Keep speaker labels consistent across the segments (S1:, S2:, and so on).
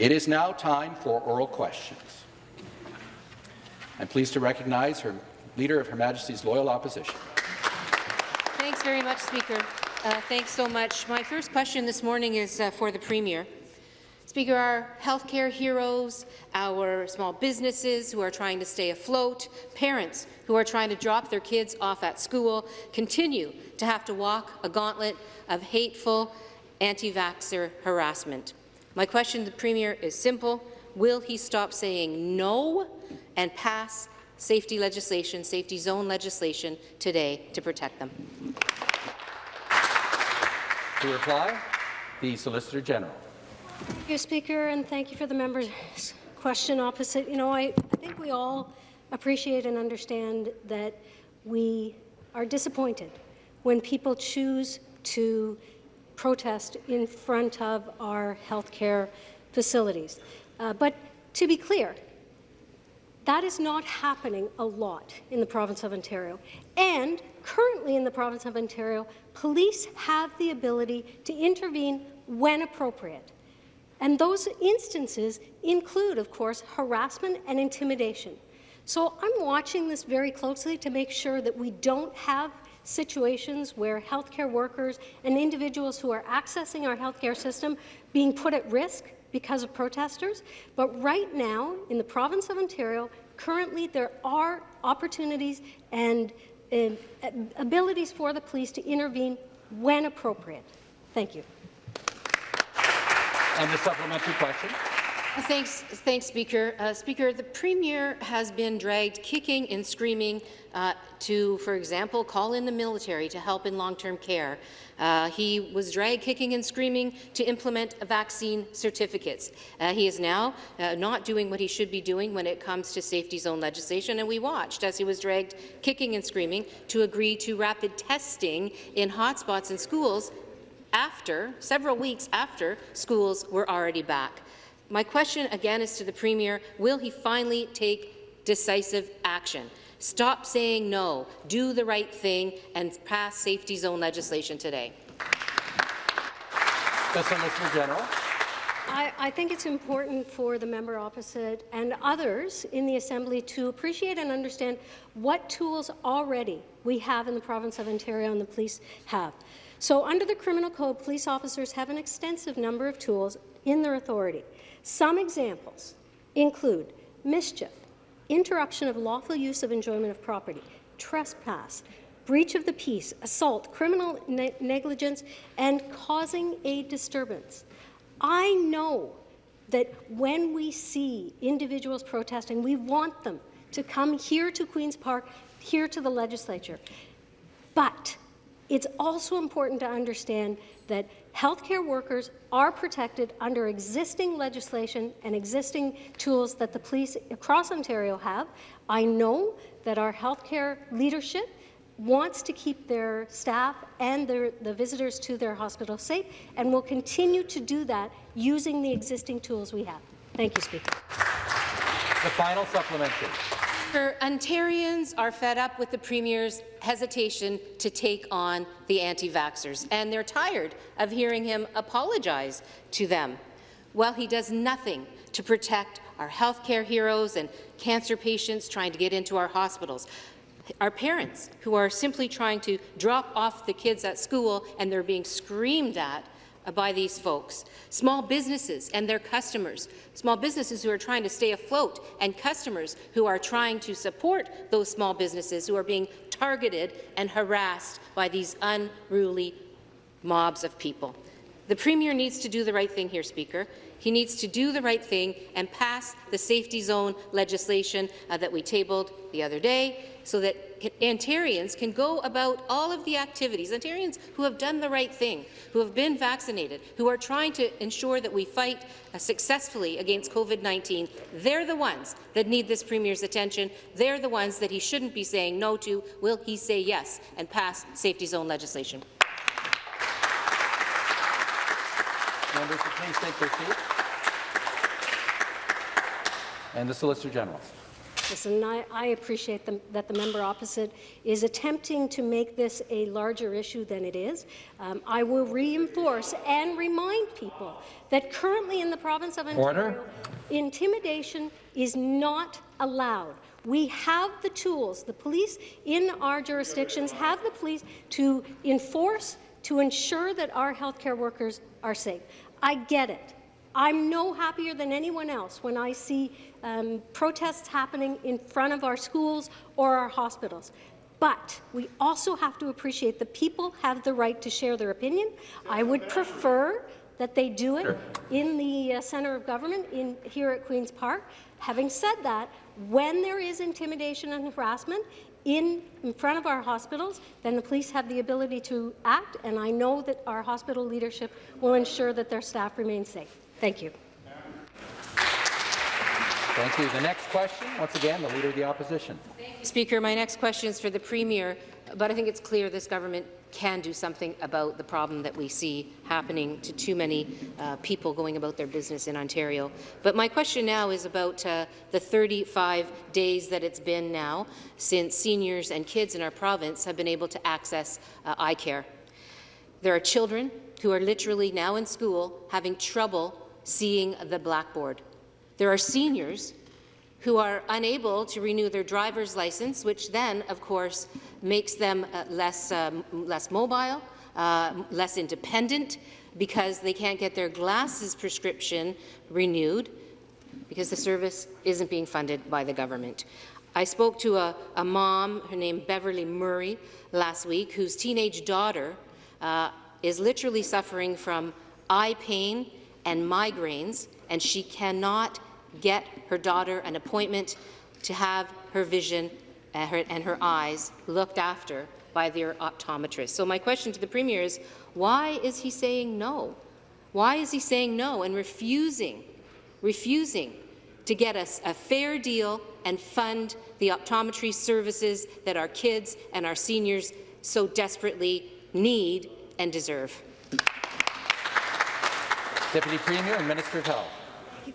S1: It is now time for oral questions. I'm pleased to recognize her Leader of Her Majesty's Loyal Opposition.
S2: Thanks very much, Speaker. Uh, thanks so much. My first question this morning is uh, for the Premier. Speaker, our healthcare heroes, our small businesses who are trying to stay afloat, parents who are trying to drop their kids off at school continue to have to walk a gauntlet of hateful anti-vaxxer harassment. My question to the Premier is simple. Will he stop saying no and pass safety legislation, safety zone legislation today to protect them?
S1: To reply, the Solicitor General.
S3: Thank you, Speaker, and thank you for the member's question opposite. You know, I, I think we all appreciate and understand that we are disappointed when people choose to protest in front of our healthcare facilities. Uh, but to be clear, that is not happening a lot in the province of Ontario. And currently in the province of Ontario, police have the ability to intervene when appropriate. And those instances include, of course, harassment and intimidation. So I'm watching this very closely to make sure that we don't have situations where healthcare workers and individuals who are accessing our healthcare system being put at risk because of protesters. But right now, in the province of Ontario, currently there are opportunities and uh, abilities for the police to intervene when appropriate. Thank you.
S1: And the supplementary question.
S2: Thanks, thanks Speaker. Uh, Speaker, the Premier has been dragged kicking and screaming uh, to, for example, call in the military to help in long-term care. Uh, he was dragged kicking and screaming to implement vaccine certificates. Uh, he is now uh, not doing what he should be doing when it comes to safety zone legislation, and we watched as he was dragged kicking and screaming to agree to rapid testing in hotspots in schools after, several weeks after schools were already back. My question again is to the Premier, will he finally take decisive action? Stop saying no, do the right thing, and pass safety zone legislation today.
S1: The Solicitor General.
S3: I, I, think it's important for the member opposite and others in the Assembly to appreciate and understand what tools already we have in the province of Ontario and the police have. So under the Criminal Code, police officers have an extensive number of tools in their authority. Some examples include mischief, interruption of lawful use of enjoyment of property, trespass, breach of the peace, assault, criminal ne negligence, and causing a disturbance. I know that when we see individuals protesting, we want them to come here to Queen's Park, here to the legislature. But it's also important to understand that healthcare workers are protected under existing legislation and existing tools that the police across Ontario have. I know that our healthcare leadership wants to keep their staff and their, the visitors to their hospital safe and will continue to do that using the existing tools we have. Thank you, Speaker.
S1: The final supplementary.
S2: Ontarians are fed up with the Premier's hesitation to take on the anti-vaxxers, and they're tired of hearing him apologize to them. While he does nothing to protect our healthcare heroes and cancer patients trying to get into our hospitals, our parents who are simply trying to drop off the kids at school and they're being screamed at by these folks. Small businesses and their customers, small businesses who are trying to stay afloat, and customers who are trying to support those small businesses who are being targeted and harassed by these unruly mobs of people. The Premier needs to do the right thing here, Speaker. He needs to do the right thing and pass the safety zone legislation uh, that we tabled the other day so that Ontarians can go about all of the activities, Ontarians who have done the right thing, who have been vaccinated, who are trying to ensure that we fight uh, successfully against COVID-19, they're the ones that need this Premier's attention. They're the ones that he shouldn't be saying no to. Will he say yes and pass safety zone legislation?
S1: Members, please take their seats. And the Solicitor General.
S3: Listen, I, I appreciate the, that the member opposite is attempting to make this a larger issue than it is. Um, I will reinforce and remind people that currently in the province of Ontario,
S1: Order.
S3: intimidation is not allowed. We have the tools. The police in our jurisdictions have the police to enforce, to ensure that our healthcare workers are safe. I get it. I'm no happier than anyone else when I see um, protests happening in front of our schools or our hospitals. But we also have to appreciate that people have the right to share their opinion. I would prefer that they do it in the uh, centre of government in, here at Queen's Park. Having said that, when there is intimidation and harassment in, in front of our hospitals, then the police have the ability to act, and I know that our hospital leadership will ensure that their staff remain safe. Thank you.
S1: Thank you. The next question, once again, the Leader of the Opposition.
S2: Speaker, my next question is for the Premier, but I think it's clear this government can do something about the problem that we see happening to too many uh, people going about their business in Ontario. But my question now is about uh, the 35 days that it's been now since seniors and kids in our province have been able to access uh, eye care. There are children who are literally now in school having trouble seeing the blackboard. There are seniors who are unable to renew their driver's license, which then, of course, makes them uh, less, um, less mobile, uh, less independent, because they can't get their glasses prescription renewed because the service isn't being funded by the government. I spoke to a, a mom, her name Beverly Murray, last week, whose teenage daughter uh, is literally suffering from eye pain and migraines, and she cannot get her daughter an appointment to have her vision and her, and her eyes looked after by their optometrist. So my question to the Premier is, why is he saying no? Why is he saying no and refusing, refusing to get us a fair deal and fund the optometry services that our kids and our seniors so desperately need and deserve?
S1: Deputy Premier and Minister of Health.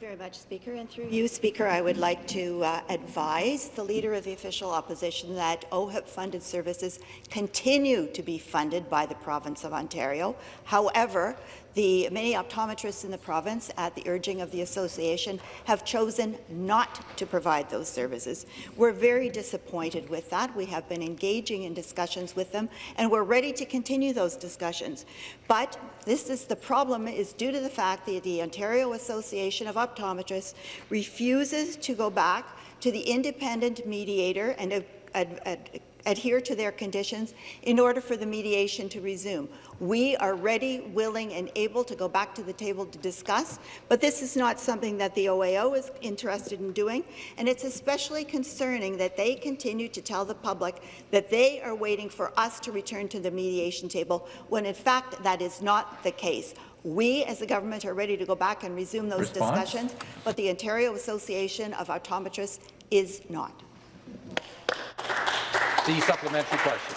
S4: Very much, Speaker. And through you, Speaker, I would like to uh, advise the Leader of the Official Opposition that OHIP-funded services continue to be funded by the province of Ontario. However, the many optometrists in the province, at the urging of the association, have chosen not to provide those services. We're very disappointed with that. We have been engaging in discussions with them, and we're ready to continue those discussions. But this is the problem is due to the fact that the Ontario Association of Optometrists refuses to go back to the independent mediator and uh, ad, ad, adhere to their conditions in order for the mediation to resume. We are ready, willing, and able to go back to the table to discuss, but this is not something that the OAO is interested in doing, and it's especially concerning that they continue to tell the public that they are waiting for us to return to the mediation table, when in fact that is not the case. We, as the government, are ready to go back and resume those
S1: Response?
S4: discussions, but the Ontario Association of Optometrists is not.
S1: The supplementary question.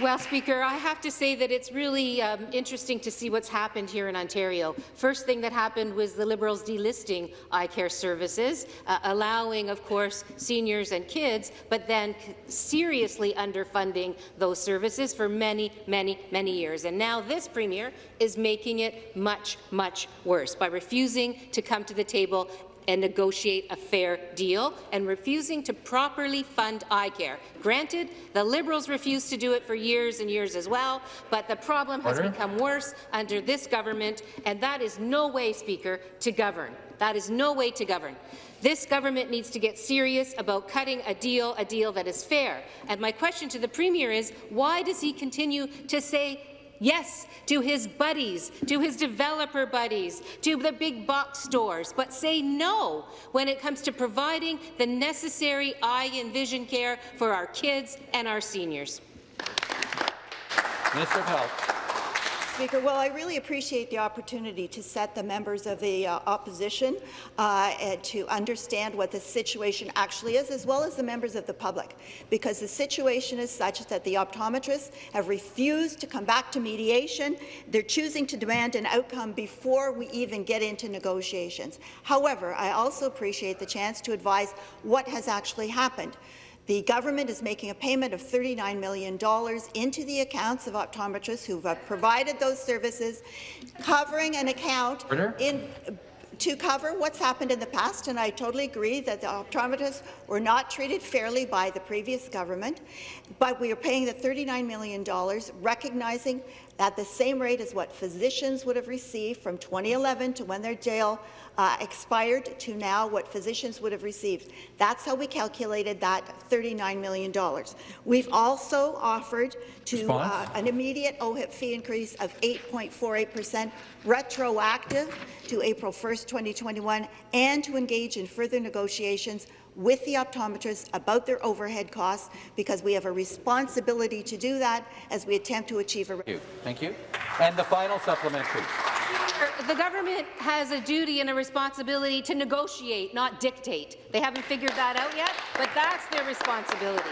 S2: Well, Speaker, I have to say that it's really um, interesting to see what's happened here in Ontario. First thing that happened was the Liberals delisting eye care services, uh, allowing, of course, seniors and kids, but then seriously underfunding those services for many, many, many years. And now this Premier is making it much, much worse by refusing to come to the table and negotiate a fair deal and refusing to properly fund eye care. Granted, the Liberals refused to do it for years and years as well, but the problem has
S1: Order.
S2: become worse under this government, and that is no way, Speaker, to govern. That is no way to govern. This government needs to get serious about cutting a deal, a deal that is fair. And my question to the Premier is, why does he continue to say Yes, to his buddies, to his developer buddies, to the big box stores, but say no when it comes to providing the necessary eye and vision care for our kids and our seniors.
S1: Minister of Health.
S4: Speaker. Well, I really appreciate the opportunity to set the members of the uh, opposition uh, to understand what the situation actually is, as well as the members of the public, because the situation is such that the optometrists have refused to come back to mediation. They're choosing to demand an outcome before we even get into negotiations. However, I also appreciate the chance to advise what has actually happened. The government is making a payment of $39 million into the accounts of optometrists who have provided those services, covering an account in to cover what's happened in the past, and I totally agree that the optometrists were not treated fairly by the previous government, but we are paying the $39 million, recognizing at the same rate as what physicians would have received from 2011 to when their jail uh, expired to now what physicians would have received. That's how we calculated that $39 million. We've also offered to uh, an immediate OHIP fee increase of 8.48%, retroactive to April 1st, 2021, and to engage in further negotiations with the optometrists about their overhead costs because we have a responsibility to do that as we attempt to achieve a
S1: Thank you. Thank you. And the final supplementary.
S2: The government has a duty and a responsibility to negotiate, not dictate. They haven't figured that out yet, but that's their responsibility.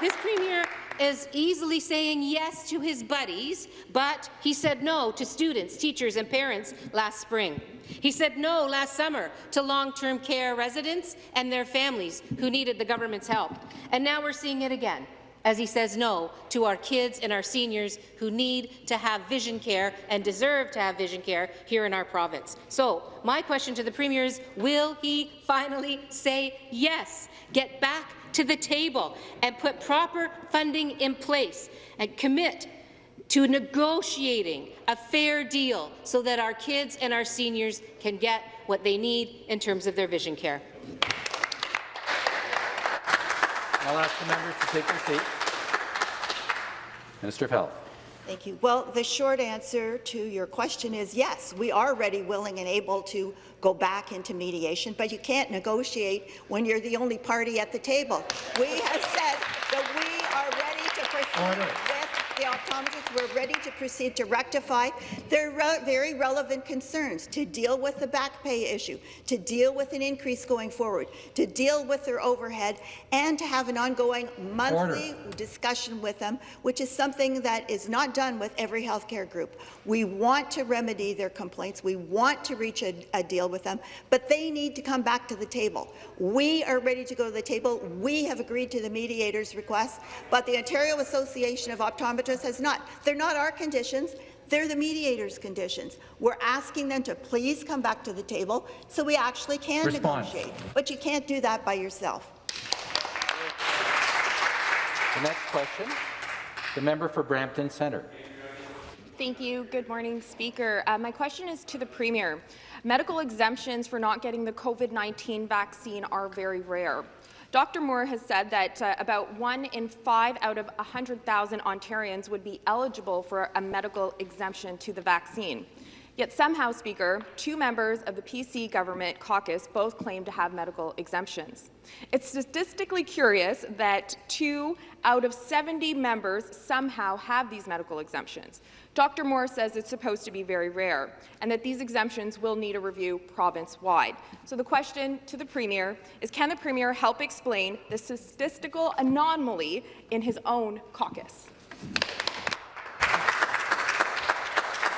S2: This premier is easily saying yes to his buddies, but he said no to students, teachers and parents last spring. He said no last summer to long-term care residents and their families who needed the government's help. And now we're seeing it again as he says no to our kids and our seniors who need to have vision care and deserve to have vision care here in our province. So my question to the Premier is, will he finally say yes, get back to the table and put proper funding in place and commit to negotiating a fair deal so that our kids and our seniors can get what they need in terms of their vision care.
S1: I'll ask the members to take their seats. Minister of Health.
S4: Thank you. Well, the short answer to your question is yes, we are ready, willing and able to go back into mediation, but you can't negotiate when you're the only party at the table. We have said that we are ready to oh, proceed
S1: Order.
S4: with the optometrists. We're ready to proceed to rectify their re very relevant concerns, to deal with the back pay issue, to deal with an increase going forward, to deal with their overhead, and to have an ongoing monthly
S1: Order.
S4: discussion with them, which is something that is not done with every healthcare group. We want to remedy their complaints. We want to reach a, a deal with them, but they need to come back to the table. We are ready to go to the table. We have agreed to the mediator's request, but the Ontario Association of Optometrists has not. They're not our conditions. They're the mediator's conditions. We're asking them to please come back to the table so we actually can
S1: Response.
S4: negotiate. But you can't do that by yourself.
S1: The next question, the member for Brampton Centre.
S5: Thank you. Good morning, Speaker. Uh, my question is to the Premier. Medical exemptions for not getting the COVID-19 vaccine are very rare. Dr. Moore has said that uh, about one in five out of 100,000 Ontarians would be eligible for a medical exemption to the vaccine. Yet somehow, Speaker, two members of the PC government caucus both claim to have medical exemptions. It's statistically curious that two out of 70 members somehow have these medical exemptions. Dr. Moore says it's supposed to be very rare and that these exemptions will need a review province-wide. So the question to the Premier is, can the Premier help explain the statistical anomaly in his own caucus?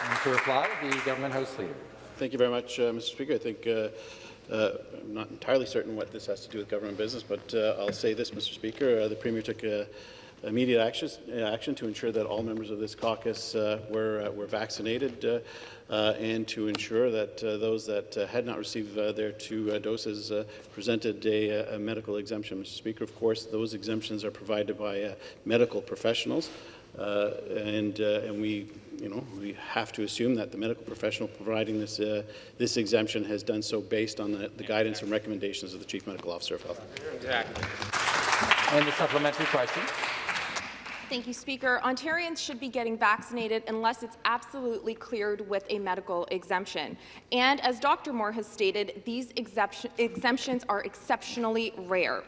S1: And to reply, the Government House Leader.
S6: Thank you very much, uh, Mr. Speaker. I think uh, uh, I'm not entirely certain what this has to do with government business, but uh, I'll say this, Mr. Speaker. Uh, the Premier took uh, immediate action, action to ensure that all members of this caucus uh, were, uh, were vaccinated uh, uh, and to ensure that uh, those that uh, had not received uh, their two uh, doses uh, presented a, a medical exemption. Mr. Speaker, of course, those exemptions are provided by uh, medical professionals. Uh, and, uh, and we, you know, we have to assume that the medical professional providing this, uh, this exemption has done so based on the, the guidance and recommendations of the Chief Medical Officer of Health. Exactly.
S1: And the supplementary question.
S5: Thank you, Speaker. Ontarians should be getting vaccinated unless it's absolutely cleared with a medical exemption. And as Dr. Moore has stated, these exemptions are exceptionally rare.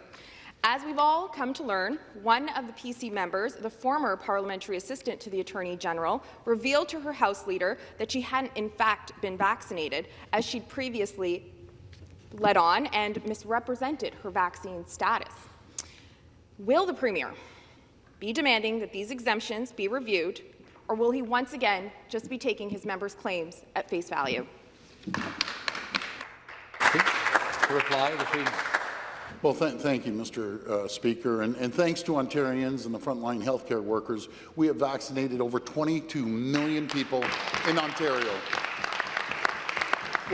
S5: As we've all come to learn, one of the PC members, the former parliamentary assistant to the Attorney General, revealed to her House leader that she hadn't in fact been vaccinated, as she'd previously led on and misrepresented her vaccine status. Will the Premier be demanding that these exemptions be reviewed, or will he once again just be taking his members' claims at face value?
S1: To reply, the
S7: Well, th thank you, Mr. Uh, Speaker, and, and thanks to Ontarians and the frontline healthcare workers, we have vaccinated over 22 million people in Ontario.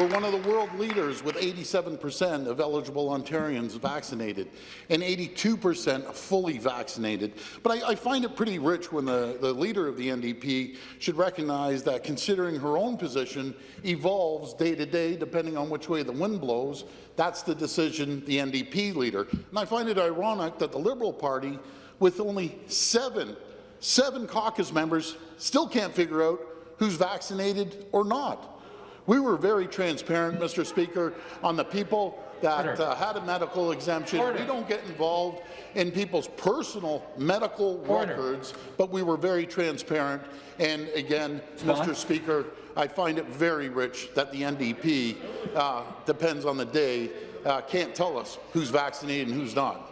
S7: We're one of the world leaders with 87% of eligible Ontarians vaccinated and 82% fully vaccinated. But I, I, find it pretty rich when the, the leader of the NDP should recognize that considering her own position evolves day to day depending on which way the wind blows, that's the decision the NDP leader. And I find it ironic that the Liberal Party, with only seven, seven caucus members, still can't figure out who's vaccinated or not. We were very transparent, Mr. Speaker, on the people that uh, had a medical exemption. Order. We don't get involved in people's personal medical Order. records, but we were very transparent. And again, Mr. Speaker, I find it very rich that the NDP, uh, depends on the day, uh, can't tell us who's vaccinated and who's not.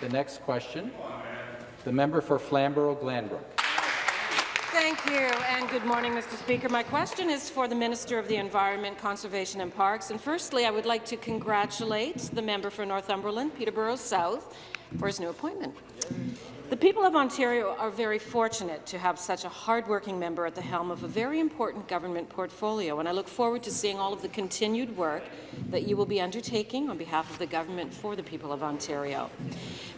S1: The next question, the member for Flamborough-Glanbrook.
S8: Thank you, and good morning, Mr. Speaker. My question is for the Minister of the Environment, Conservation and Parks. And firstly, I would like to congratulate the member for Northumberland, Peterborough South, for his new appointment. The people of Ontario are very fortunate to have such a hardworking member at the helm of a very important government portfolio, and I look forward to seeing all of the continued work that you will be undertaking on behalf of the government for the people of Ontario.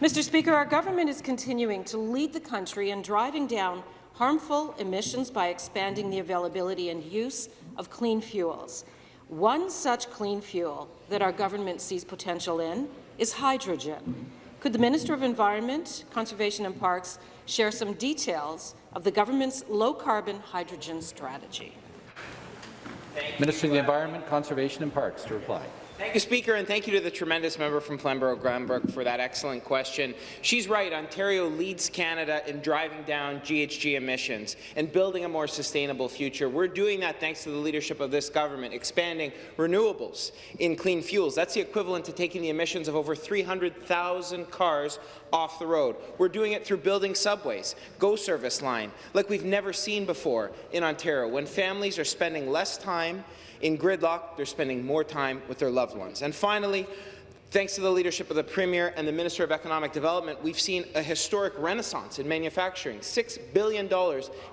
S8: Mr. Speaker, our government is continuing to lead the country in driving down harmful emissions by expanding the availability and use of clean fuels. One such clean fuel that our government sees potential in is hydrogen. Could the Minister of Environment, Conservation and Parks share some details of the government's low-carbon hydrogen strategy?
S1: Minister of the Environment, Conservation and Parks to reply.
S9: Thank you, Speaker, and thank you to the tremendous member from Flamborough-Glanbrook for that excellent question. She's right. Ontario leads Canada in driving down GHG emissions and building a more sustainable future. We're doing that thanks to the leadership of this government, expanding renewables in clean fuels. That's the equivalent to taking the emissions of over 300,000 cars off the road. We're doing it through building subways, GO service line, like we've never seen before in Ontario, when families are spending less time in gridlock, they're spending more time with their loved ones. And finally, Thanks to the leadership of the Premier and the Minister of Economic Development, we've seen a historic renaissance in manufacturing, $6 billion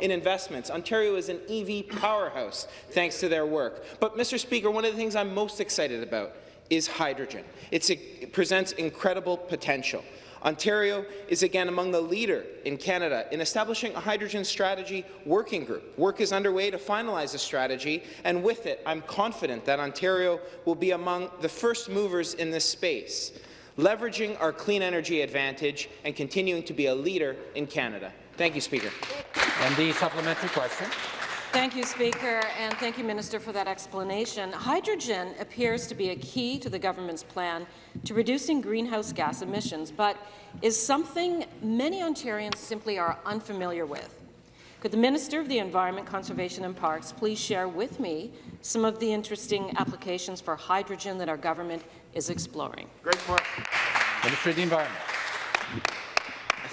S9: in investments. Ontario is an EV powerhouse thanks to their work. But, Mr. Speaker, one of the things I'm most excited about is hydrogen. It's, it presents incredible potential. Ontario is again among the leader in Canada in establishing a hydrogen strategy working group. Work is underway to finalize a strategy, and with it, I'm confident that Ontario will be among the first movers in this space, leveraging our clean energy advantage and continuing to be a leader in Canada. Thank you, Speaker.
S1: And the supplementary question.
S8: Thank you, Speaker, and thank you, Minister, for that explanation. Hydrogen appears to be a key to the government's plan to reducing greenhouse gas emissions, but is something many Ontarians simply are unfamiliar with. Could the Minister of the Environment, Conservation and Parks please share with me some of the interesting applications for hydrogen that our government is exploring?
S9: Great point.
S1: Minister of the Environment.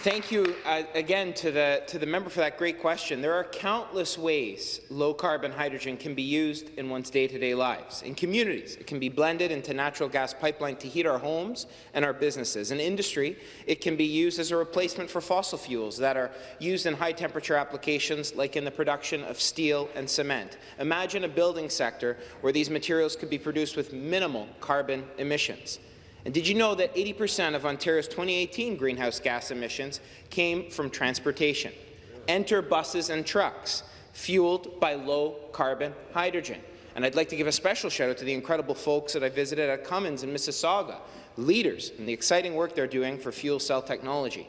S9: Thank you uh, again to the, to the member for that great question. There are countless ways low-carbon hydrogen can be used in one's day-to-day -day lives. In communities, it can be blended into natural gas pipeline to heat our homes and our businesses. In industry, it can be used as a replacement for fossil fuels that are used in high-temperature applications like in the production of steel and cement. Imagine a building sector where these materials could be produced with minimal carbon emissions. And did you know that 80% of Ontario's 2018 greenhouse gas emissions came from transportation? Enter buses and trucks, fueled by low-carbon hydrogen. And I'd like to give a special shout-out to the incredible folks that I visited at Cummins in Mississauga, leaders in the exciting work they're doing for fuel cell technology.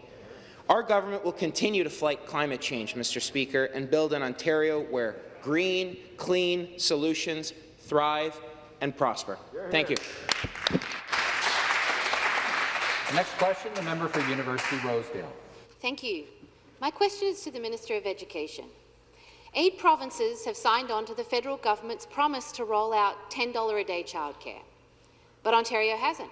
S9: Our government will continue to fight climate change, Mr. Speaker, and build an Ontario where green, clean solutions thrive and prosper. Thank you.
S1: Next question, the member for University Rosedale.
S10: Thank you. My question is to the Minister of Education. Eight provinces have signed on to the federal government's promise to roll out $10 a day childcare, but Ontario hasn't,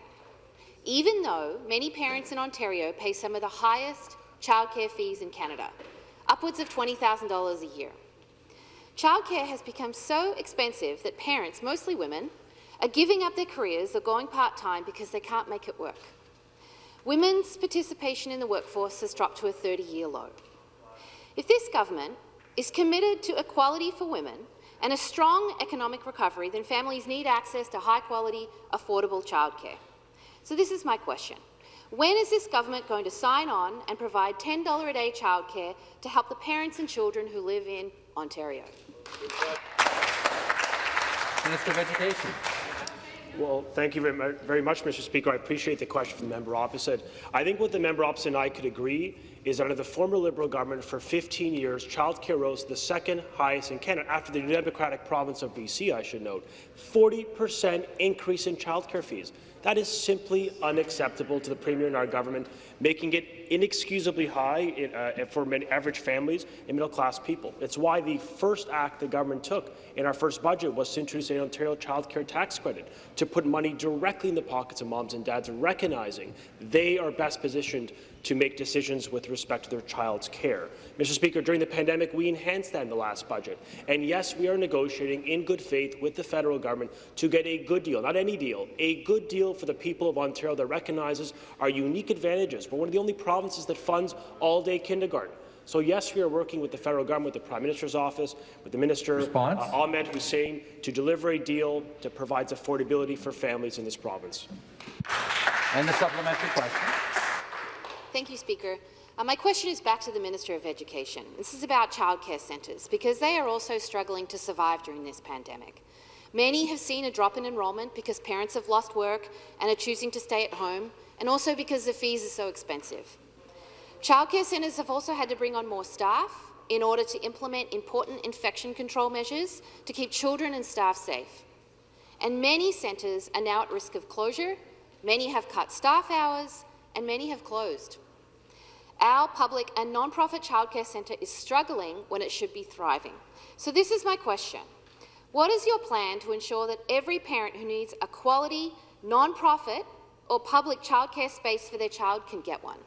S10: even though many parents in Ontario pay some of the highest childcare fees in Canada, upwards of $20,000 a year. Childcare has become so expensive that parents, mostly women, are giving up their careers or going part-time because they can't make it work. Women's participation in the workforce has dropped to a 30-year low. If this government is committed to equality for women and a strong economic recovery, then families need access to high-quality, affordable childcare. So this is my question. When is this government going to sign on and provide $10 a day childcare to help the parents and children who live in Ontario?
S1: Minister of Education.
S11: Well, thank you very very much, Mr. Speaker. I appreciate the question from the member opposite. I think what the member opposite and I could agree is under the former Liberal government for 15 years, childcare rose the second highest in Canada, after the Democratic province of BC, I should note. 40% increase in childcare fees. That is simply unacceptable to the Premier and our government, making it inexcusably high in, uh, for many average families and middle-class people. It's why the first act the government took in our first budget was to introduce an Ontario child care tax credit to put money directly in the pockets of moms and dads, recognizing they are best positioned to make decisions with respect to their child's care. Mr. Speaker, during the pandemic, we enhanced that in the last budget. And yes, we are negotiating in good faith with the federal government to get a good deal, not any deal, a good deal for the people of Ontario that recognizes our unique advantages. We're one of the only provinces that funds all-day kindergarten. So yes, we are working with the federal government, with the Prime Minister's office, with the Minister
S1: Response?
S11: uh, Ahmed Hussen to deliver a deal that provides affordability for families in this province.
S1: And the supplementary question.
S10: Thank you, Speaker. Uh, my question is back to the Minister of Education. This is about childcare centres, because they are also struggling to survive during this pandemic. Many have seen a drop in enrolment because parents have lost work and are choosing to stay at home, and also because the fees are so expensive. Childcare centres have also had to bring on more staff in order to implement important infection control measures to keep children and staff safe. And many centres are now at risk of closure, many have cut staff hours, and many have closed. Our public and non-profit childcare centre is struggling when it should be thriving. So this is my question. What is your plan to ensure that every parent who needs a quality, non-profit or public childcare space for their child can get one?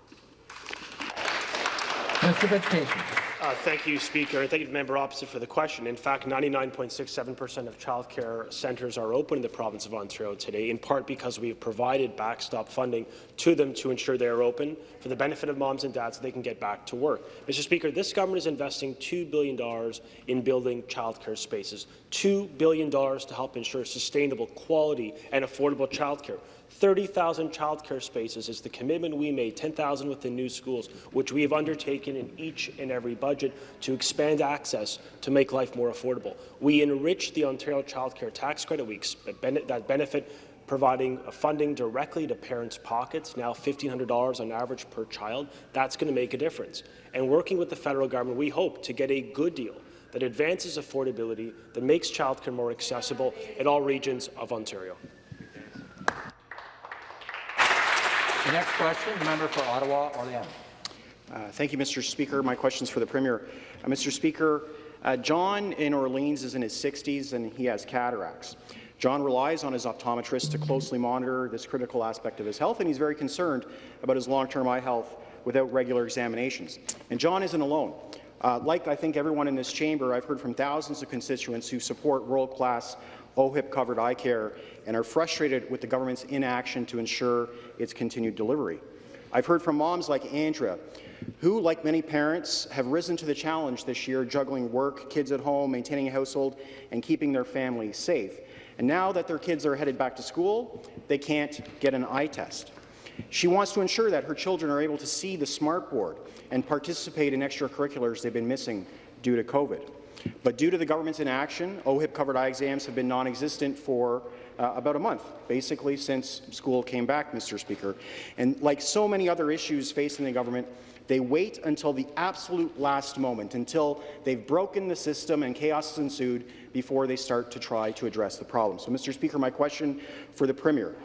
S1: Minister of.
S11: Uh, thank you, Speaker, and thank you to the member opposite for the question. In fact, 99.67% of childcare centres are open in the province of Ontario today, in part because we have provided backstop funding to them to ensure they are open for the benefit of moms and dads so they can get back to work. Mr. Speaker, this government is investing $2 billion in building childcare spaces, $2 billion to help ensure sustainable, quality and affordable childcare. 30,000 childcare spaces is the commitment we made, 10,000 within new schools, which we have undertaken in each and every budget to expand access to make life more affordable. We enrich the Ontario Child Care Tax Credit, we that benefit providing funding directly to parents' pockets, now $1,500 on average per child. That's going to make a difference. And working with the federal government, we hope to get a good deal that advances affordability, that makes childcare more accessible in all regions of Ontario.
S1: The next question, member for Ottawa, Orleans.
S12: Uh, thank you, Mr. Speaker. My question is for the Premier. Uh, Mr. Speaker, uh, John in Orleans is in his 60s and he has cataracts. John relies on his optometrist to closely monitor this critical aspect of his health, and he's very concerned about his long-term eye health without regular examinations. And John isn't alone. Uh, like I think everyone in this chamber, I've heard from thousands of constituents who support world-class OHIP-covered eye care and are frustrated with the government's inaction to ensure its continued delivery. I've heard from moms like Andrea, who, like many parents, have risen to the challenge this year, juggling work, kids at home, maintaining a household, and keeping their family safe. And now that their kids are headed back to school, they can't get an eye test. She wants to ensure that her children are able to see the smartboard and participate in extracurriculars they've been missing due to COVID. But due to the government's inaction, OHIP-covered eye exams have been non-existent for uh, about a month, basically since school came back, Mr. Speaker. And like so many other issues facing the government, they wait until the absolute last moment, until they've broken the system and chaos has ensued before they start to try to address the problem. So, Mr. Speaker, my question for the Premier.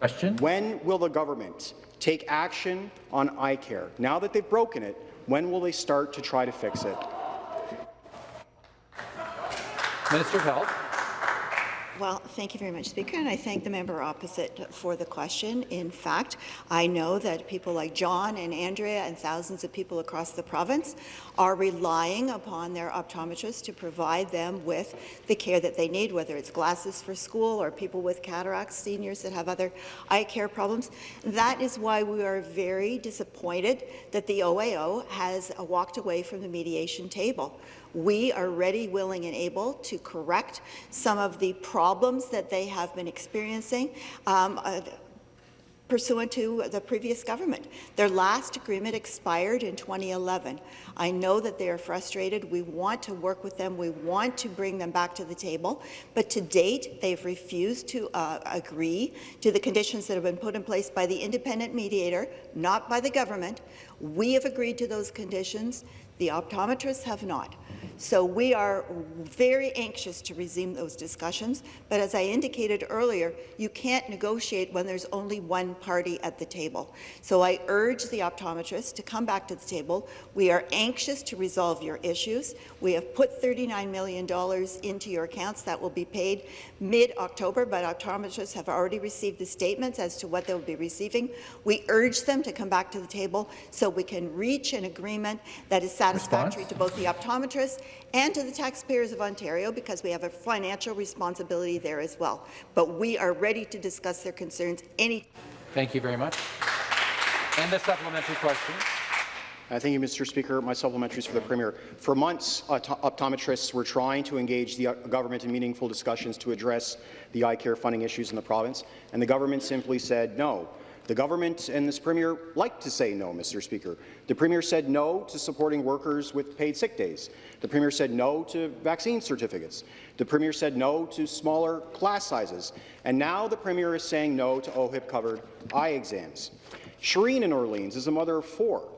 S1: Question.
S12: When will the government take action on eye care? Now that they've broken it, when will they start to try to fix it?
S1: Minister of Health.
S4: Well, thank you very much, Speaker, and I thank the member opposite for the question. In fact, I know that people like John and Andrea and thousands of people across the province are relying upon their optometrists to provide them with the care that they need, whether it's glasses for school or people with cataracts, seniors that have other eye care problems. That is why we are very disappointed that the OAO has walked away from the mediation table. We are ready, willing, and able to correct some of the problems that they have been experiencing. Um, uh, pursuant to the previous government. Their last agreement expired in 2011. I know that they are frustrated. We want to work with them. We want to bring them back to the table. But to date, they've refused to uh, agree to the conditions that have been put in place by the independent mediator, not by the government. We have agreed to those conditions. The optometrists have not. So we are very anxious to resume those discussions, but as I indicated earlier, you can't negotiate when there's only one party at the table. So I urge the optometrists to come back to the table. We are anxious to resolve your issues. We have put $39 million into your accounts that will be paid mid-October, but optometrists have already received the statements as to what they'll be receiving. We urge them to come back to the table so we can reach an agreement that is satisfactory
S1: Response?
S4: to both the optometrists and to the taxpayers of Ontario because we have a financial responsibility there as well. But we are ready to discuss their concerns any
S1: Thank you very much. And the supplementary question.
S12: Uh, thank you, Mr. Speaker. My supplementary is for the Premier. For months, opt optometrists were trying to engage the uh, government in meaningful discussions to address the eye care funding issues in the province, and the government simply said no. The government and this Premier like to say no, Mr. Speaker. The Premier said no to supporting workers with paid sick days. The Premier said no to vaccine certificates. The Premier said no to smaller class sizes. And now the Premier is saying no to OHIP-covered eye exams. Shireen in Orleans is a mother of four.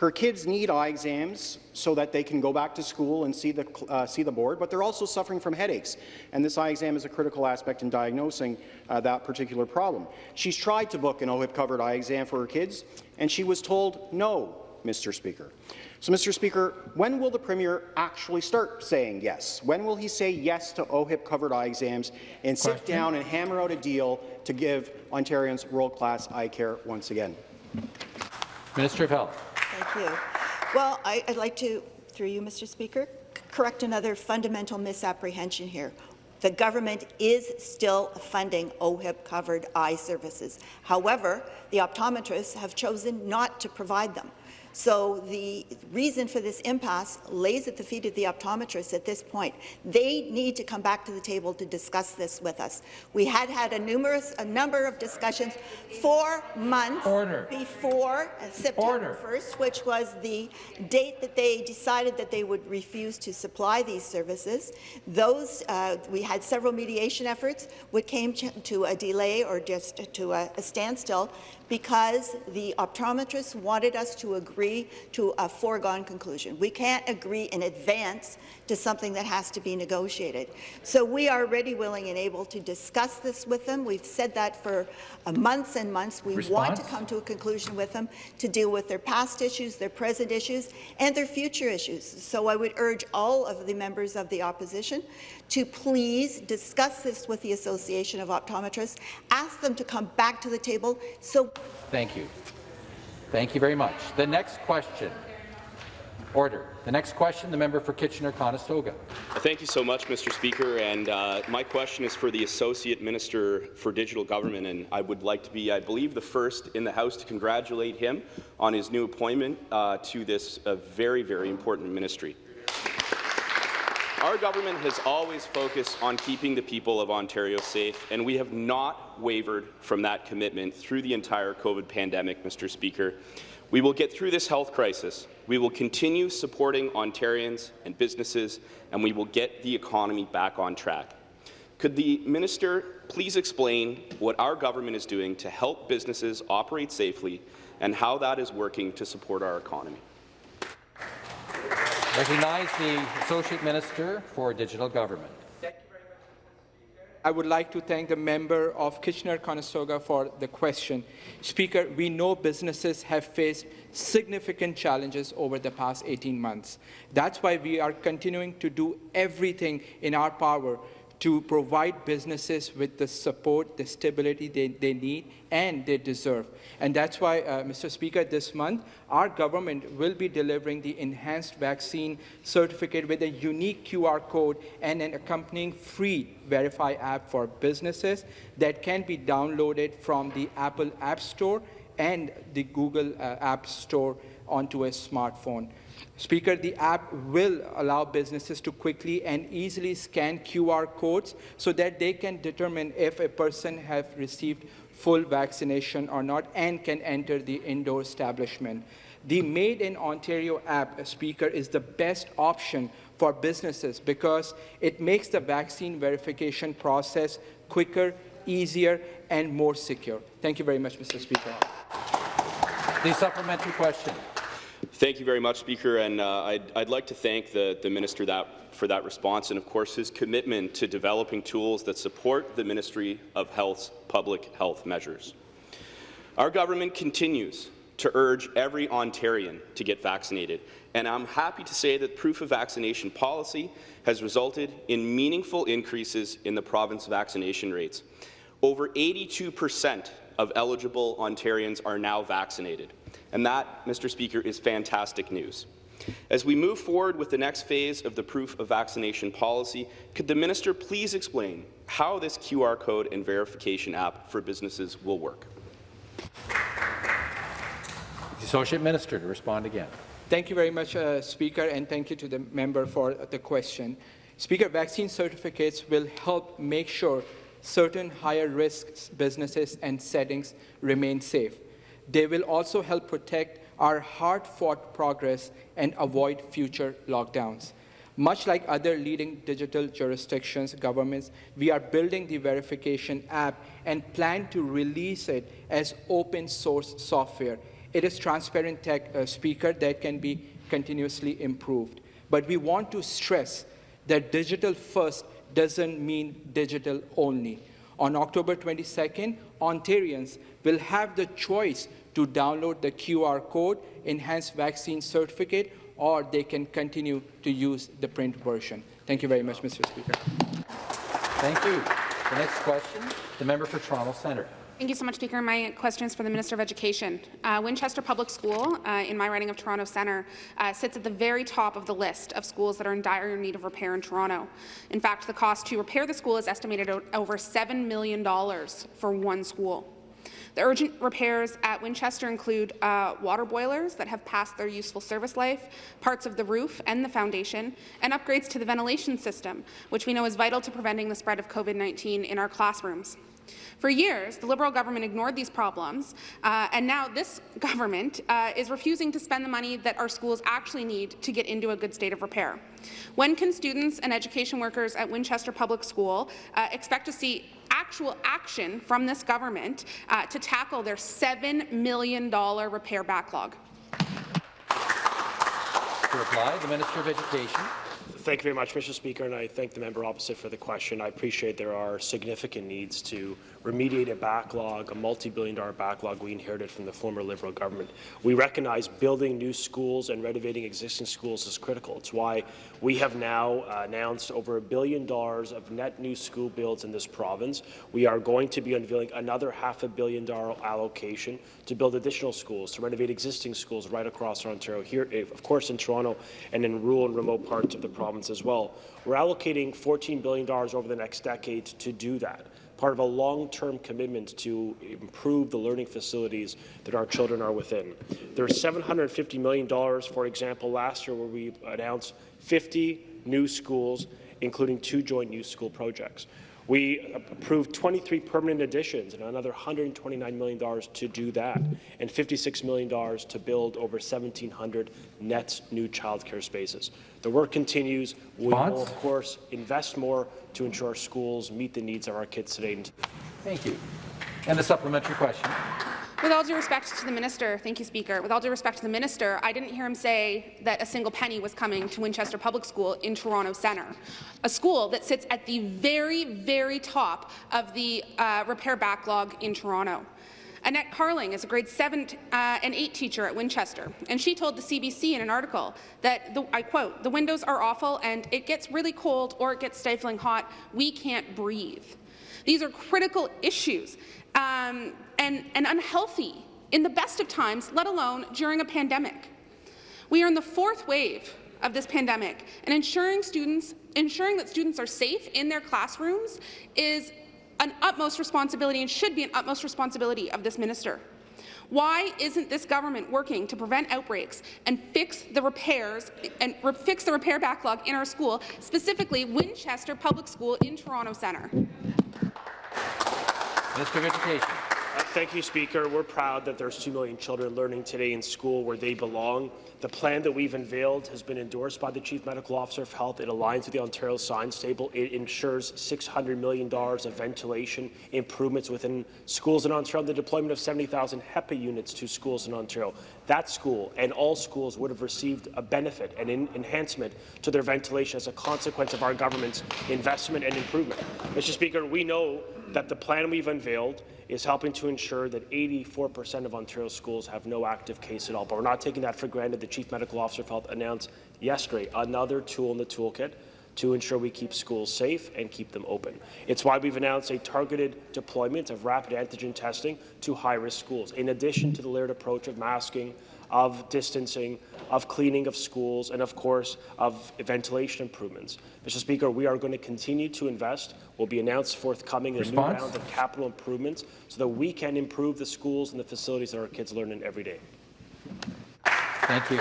S12: Her kids need eye exams so that they can go back to school and see the, uh, see the board, but they're also suffering from headaches, and this eye exam is a critical aspect in diagnosing uh, that particular problem. She's tried to book an OHIP-covered eye exam for her kids, and she was told no, Mr. Speaker. So, Mr. Speaker, when will the Premier actually start saying yes? When will he say yes to OHIP-covered eye exams and sit down and hammer out a deal to give Ontarians world-class eye care once again?
S1: Minister of Health.
S4: Thank you. Well, I, would like to, through you, Mr. Speaker, correct another fundamental misapprehension here. The government is still funding OHIP-covered eye services. However, the optometrists have chosen not to provide them. So the reason for this impasse lays at the feet of the optometrists at this point. They need to come back to the table to discuss this with us. We had had a numerous, a number of discussions four months
S1: Order.
S4: before uh, September
S1: Order.
S4: 1st, which was the date that they decided that they would refuse to supply these services. Those, uh, we had several mediation efforts, which came to to a delay or just to a, a standstill because the optometrists wanted us to agree to a foregone conclusion. We can't agree in advance to something that has to be negotiated. So we are ready, willing, and able to discuss this with them. We've said that for uh, months and months. We want to come to a conclusion with them to deal with their past issues, their present issues, and their future issues. So I would urge all of the members of the opposition to please discuss this with the Association of Optometrists, ask them to come back to the table so
S1: Thank you. Thank you very much. The next question. Order. The next question, the member for Kitchener-Conestoga.
S13: Thank you so much, Mr. Speaker. And uh, my question is for the Associate Minister for Digital Government, and I would like to be, I believe, the first in the House to congratulate him on his new appointment uh, to this uh, very, very important ministry. Our government has always focused on keeping the people of Ontario safe, and we have not wavered from that commitment through the entire COVID pandemic, Mr. Speaker. We will get through this health crisis. We will continue supporting Ontarians and businesses, and we will get the economy back on track. Could the minister please explain what our government is doing to help businesses operate safely and how that is working to support our economy?
S1: Recognize the Associate Minister for Digital Government. Thank you very much, Mr. Speaker.
S14: I would like to thank the member of Kitchener-Conestoga for the question. Speaker, we know businesses have faced significant challenges over the past 18 months. That's why we are continuing to do everything in our power to provide businesses with the support, the stability they, they need and they deserve. And that's why, uh, Mr. Speaker, this month, our government will be delivering the enhanced vaccine certificate with a unique QR code and an accompanying free Verify app for businesses that can be downloaded from the Apple App Store and the Google uh, App Store onto a smartphone. Speaker, the app will allow businesses to quickly and easily scan QR codes so that they can determine if a person has received full vaccination or not and can enter the indoor establishment. The Made in Ontario app, Speaker, is the best option for businesses because it makes the vaccine verification process quicker, easier, and more secure. Thank you very much, Mr. Speaker.
S1: The supplementary question.
S13: Thank you very much, Speaker, and uh, I'd, I'd, like to thank the, the Minister that, for that response and, of course, his commitment to developing tools that support the Ministry of Health's public health measures. Our government continues to urge every Ontarian to get vaccinated, and I'm happy to say that proof of vaccination policy has resulted in meaningful increases in the province vaccination rates. Over 82 percent of eligible Ontarians are now vaccinated. And that, Mr. Speaker, is fantastic news. As we move forward with the next phase of the proof of vaccination policy, could the minister please explain how this QR code and verification app for businesses will work?
S1: The Associate Minister to respond again.
S14: Thank you very much, uh, Speaker, and thank you to the member for the question. Speaker, vaccine certificates will help make sure certain higher risk businesses and settings remain safe. They will also help protect our hard-fought progress and avoid future lockdowns. Much like other leading digital jurisdictions, governments, we are building the verification app and plan to release it as open source software. It is transparent tech uh, speaker that can be continuously improved. But we want to stress that digital first doesn't mean digital only. On October 22nd, Ontarians will have the choice to download the QR code, enhanced vaccine certificate, or they can continue to use the print version. Thank you very much, Mr. Speaker.
S1: Thank you. The next question, the member for Toronto Centre.
S15: Thank you so much, Speaker. My question is for the Minister of Education. Uh, Winchester Public School, uh, in my riding of Toronto Centre, uh, sits at the very top of the list of schools that are in dire need of repair in Toronto. In fact, the cost to repair the school is estimated at over $7 million for one school. The urgent repairs at Winchester include uh, water boilers that have passed their useful service life, parts of the roof and the foundation, and upgrades to the ventilation system, which we know is vital to preventing the spread of COVID-19 in our classrooms. For years, the Liberal government ignored these problems, uh, and now this government uh, is refusing to spend the money that our schools actually need to get into a good state of repair. When can students and education workers at Winchester Public School uh, expect to see actual action from this government uh, to tackle their $7 million repair backlog?
S1: To reply, the Minister of Education.
S11: Thank you very much, Mr. Speaker, and I thank the member opposite for the question. I appreciate there are significant needs to remediate a backlog, a multi-billion dollar backlog we inherited from the former Liberal government. We recognize building new schools and renovating existing schools is critical. It's why we have now uh, announced over a billion dollars of net new school builds in this province. We are going to be unveiling another half a billion dollar allocation to build additional schools, to renovate existing schools right across Ontario, here, eh, of course, in Toronto and in rural and remote parts of the province as well. We're allocating $14 billion over the next decade to do that part of a long-term commitment to improve the learning facilities that our children are within. There's $750 million, for example, last year where we announced 50 new schools, including two joint new school projects. We approved 23 permanent additions and another $129 million to do that, and $56 million to build over 1,700 net new childcare spaces. The work continues. We will, of course, invest more to ensure our schools meet the needs of our kids today.
S1: Thank you. And a supplementary question.
S15: With all due respect to the minister, thank you, Speaker. With all due respect to the minister, I didn't hear him say that a single penny was coming to Winchester Public School in Toronto Centre, a school that sits at the very, very top of the uh, repair backlog in Toronto. Annette Carling is a grade 7 uh, and 8 teacher at Winchester, and she told the CBC in an article that, the, I quote, the windows are awful and it gets really cold or it gets stifling hot. We can't breathe. These are critical issues um, and, and unhealthy in the best of times, let alone during a pandemic. We are in the fourth wave of this pandemic, and ensuring students ensuring that students are safe in their classrooms is an utmost responsibility and should be an utmost responsibility of this minister. Why isn't this government working to prevent outbreaks and fix the repairs and re fix the repair backlog in our school, specifically Winchester Public School in Toronto Centre?
S1: Minister of Education.
S11: Uh, thank you, Speaker. We're proud that there's 2 million children learning today in school where they belong. The plan that we've unveiled has been endorsed by the Chief Medical Officer of Health. It aligns with the Ontario Science Table. It ensures $600 million of ventilation improvements within schools in Ontario, the deployment of 70,000 HEPA units to schools in Ontario. That school and all schools would have received a benefit and an enhancement to their ventilation as a consequence of our government's investment and improvement. Mr. Speaker, we know that the plan we've unveiled is helping to ensure that 84% of Ontario schools have no active case at all. But we're not taking that for granted. The Chief Medical Officer of Health announced yesterday another tool in the toolkit to ensure we keep schools safe and keep them open. It's why we've announced a targeted deployment of rapid antigen testing to high-risk schools, in addition to the layered approach of masking, of distancing, of cleaning of schools, and of course of ventilation improvements. Mr. Speaker, we are going to continue to invest. We'll be announced forthcoming a new round of capital improvements so that we can improve the schools and the facilities that our kids learn in every day.
S1: Thank you.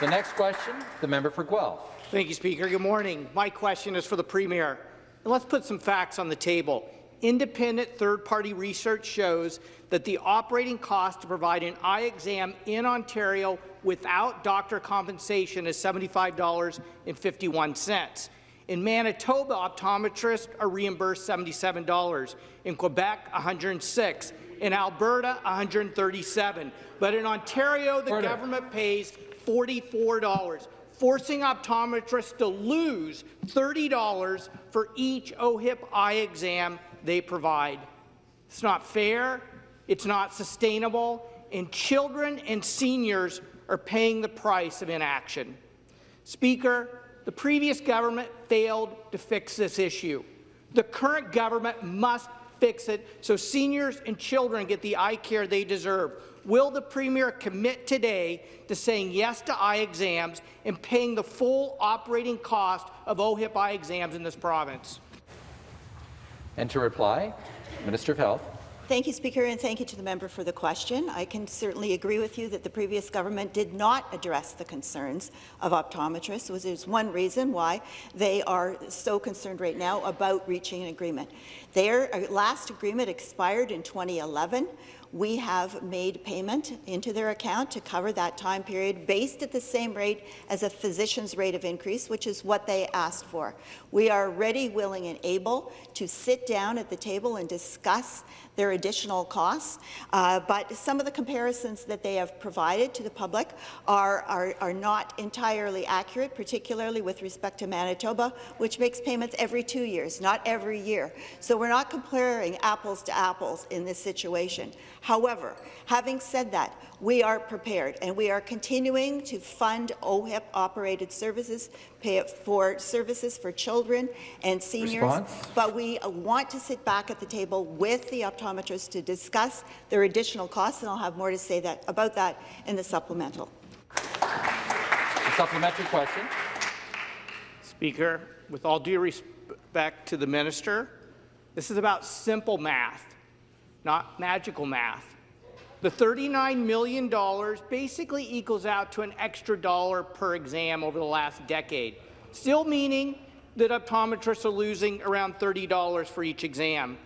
S1: The next question, the member for Guelph.
S16: Thank you, Speaker. Good morning. My question is for the Premier. And let's put some facts on the table. Independent third-party research shows that the operating cost to provide an eye exam in Ontario without doctor compensation is $75.51. In Manitoba, optometrists are reimbursed $77. In Quebec, $106. In Alberta, $137. But in Ontario, the Order. government pays $44 forcing optometrists to lose $30 for each OHIP eye exam they provide. It's not fair, it's not sustainable, and children and seniors are paying the price of inaction. Speaker, the previous government failed to fix this issue. The current government must fix it so seniors and children get the eye care they deserve. Will the Premier commit today to saying yes to eye exams and paying the full operating cost of OHIP eye exams in this province?
S1: And to reply, Minister of Health.
S4: Thank you, Speaker, and thank you to the member for the question. I can certainly agree with you that the previous government did not address the concerns of optometrists, which is one reason why they are so concerned right now about reaching an agreement. Their uh, last agreement expired in 2011. We have made payment into their account to cover that time period based at the same rate as a physician's rate of increase, which is what they asked for. We are ready, willing, and able to sit down at the table and discuss their additional costs, uh, but some of the comparisons that they have provided to the public are, are, are not entirely accurate, particularly with respect to Manitoba, which makes payments every two years, not every year. So we're not comparing apples to apples in this situation. However, having said that, we are prepared and we are continuing to fund OHIP-operated services pay for services for children and seniors. Response? But we uh, want to sit back at the table with the optometrists to discuss their additional costs, and I'll have more to say that about that in the supplemental.
S1: The supplementary question.
S16: Speaker, with all due respect to the minister, this is about simple math, not magical math. The $39 million basically equals out to an extra dollar per exam over the last decade, still meaning that optometrists are losing around $30 for each exam.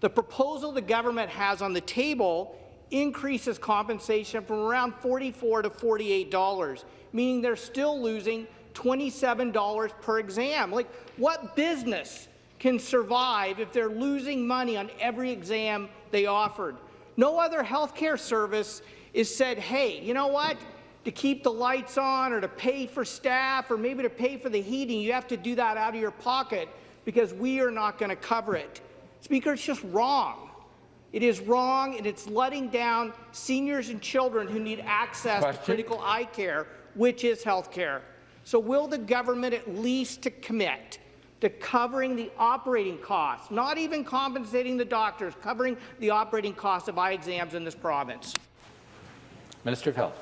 S16: The proposal the government has on the table increases compensation from around $44 to $48, meaning they're still losing $27 per exam. Like, what business can survive if they're losing money on every exam they offered? No other healthcare service is said, hey, you know what? To keep the lights on or to pay for staff or maybe to pay for the heating, you have to do that out of your pocket because we are not going to cover it. Speaker, it's just wrong. It is wrong, and it's letting down seniors and children who need access
S1: Question.
S16: to critical eye care, which is health care. So will the government at least to commit to covering the operating costs, not even compensating the doctors, covering the operating costs of eye exams in this province?
S1: Minister of Health.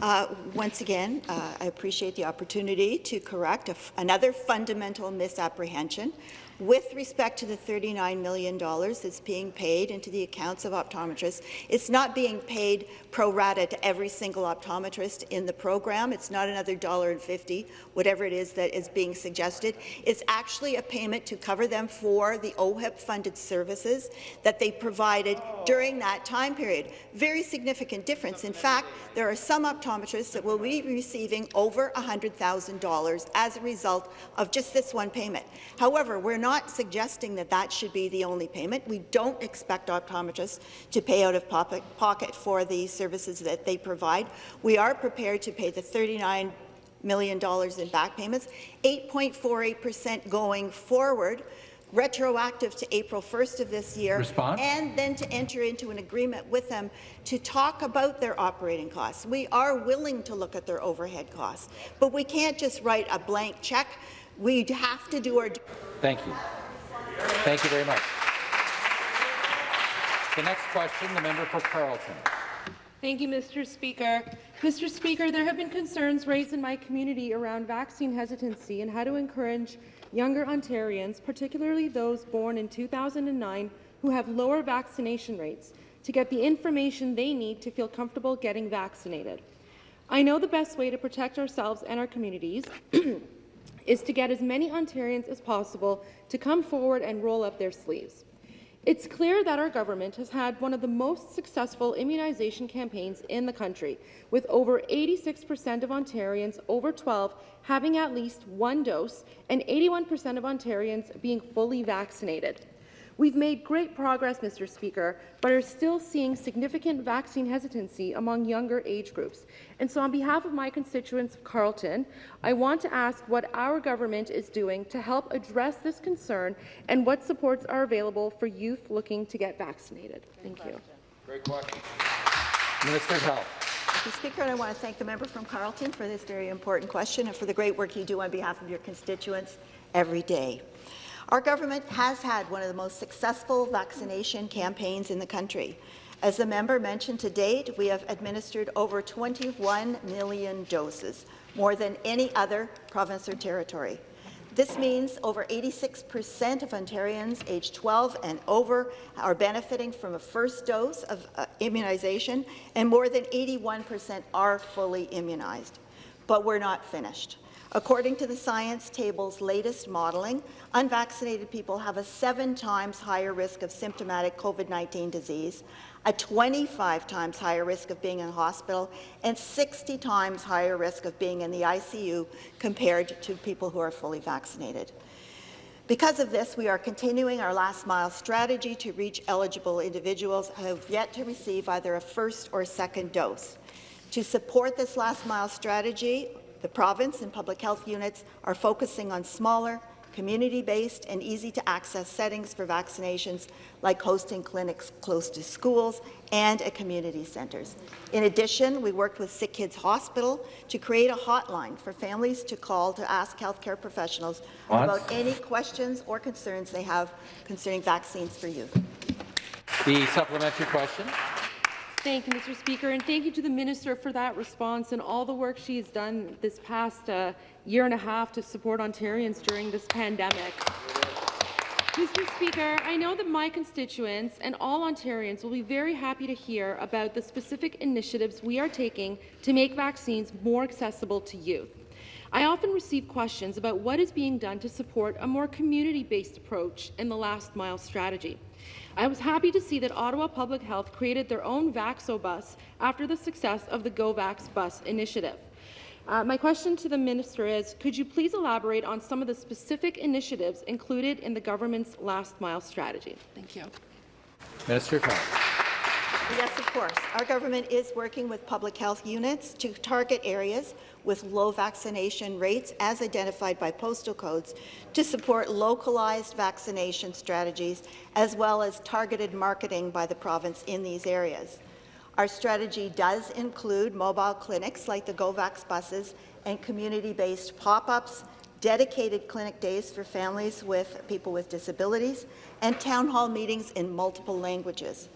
S4: Uh, once again, uh, I appreciate the opportunity to correct another fundamental misapprehension with respect to the $39 million that's being paid into the accounts of optometrists, it's not being paid pro rata to every single optometrist in the program. It's not another dollar and fifty, whatever it is that is being suggested. It's actually a payment to cover them for the OHIP-funded services that they provided during that time period. Very significant difference. In fact, there are some optometrists that will be receiving over $100,000 as a result of just this one payment. However, we're not not suggesting that that should be the only payment. We don't expect optometrists to pay out of pocket for the services that they provide. We are prepared to pay the $39 million in back payments, 8.48% going forward, retroactive to April 1st of this year,
S1: Response?
S4: and then to enter into an agreement with them to talk about their operating costs. We are willing to look at their overhead costs, but we can't just write a blank check. We have to do our
S1: Thank you. Thank you very much. The next question, the member for Carleton.
S17: Thank you, Mr. Speaker. Mr. Speaker, there have been concerns raised in my community around vaccine hesitancy and how to encourage younger Ontarians, particularly those born in 2009 who have lower vaccination rates, to get the information they need to feel comfortable getting vaccinated. I know the best way to protect ourselves and our communities is to get as many Ontarians as possible to come forward and roll up their sleeves. It's clear that our government has had one of the most successful immunization campaigns in the country, with over 86% of Ontarians over 12 having at least one dose and 81% of Ontarians being fully vaccinated. We've made great progress, Mr. Speaker, but are still seeing significant vaccine hesitancy among younger age groups. And so on behalf of my constituents of Carleton, I want to ask what our government is doing to help address this concern and what supports are available for youth looking to get vaccinated. Thank you.
S1: Great question. Minister of Health.
S4: Mr. Speaker, and I want to thank the member from Carleton for this very important question and for the great work you do on behalf of your constituents every day. Our government has had one of the most successful vaccination campaigns in the country. As the member mentioned to date, we have administered over 21 million doses, more than any other province or territory. This means over 86% of Ontarians aged 12 and over are benefiting from a first dose of uh, immunization, and more than 81% are fully immunized. But we're not finished. According to the Science Table's latest modelling, unvaccinated people have a seven times higher risk of symptomatic COVID-19 disease, a 25 times higher risk of being in hospital, and 60 times higher risk of being in the ICU compared to people who are fully vaccinated. Because of this, we are continuing our last mile strategy to reach eligible individuals who have yet to receive either a first or second dose. To support this last mile strategy, the province and public health units are focusing on smaller, community-based and easy-to-access settings for vaccinations, like hosting clinics close to schools and at community centres. In addition, we worked with Sick Kids Hospital to create a hotline for families to call to ask healthcare professionals what? about any questions or concerns they have concerning vaccines for youth.
S1: The supplementary question.
S17: Thank you, Mr. Speaker, and thank you to the Minister for that response and all the work she has done this past uh, year and a half to support Ontarians during this pandemic. Mr. Speaker, I know that my constituents and all Ontarians will be very happy to hear about the specific initiatives we are taking to make vaccines more accessible to youth. I often receive questions about what is being done to support a more community-based approach in the last mile strategy. I was happy to see that Ottawa Public Health created their own Vaxo bus after the success of the GoVax bus initiative. Uh, my question to the minister is, could you please elaborate on some of the specific initiatives included in the government's last mile strategy? Thank you.
S1: Minister of Health.
S4: Yes, of course. Our government is working with public health units to target areas with low vaccination rates as identified by postal codes to support localized vaccination strategies as well as targeted marketing by the province in these areas. Our strategy does include mobile clinics like the GoVax buses and community-based pop-ups, dedicated clinic days for families with people with disabilities, and town hall meetings in multiple languages.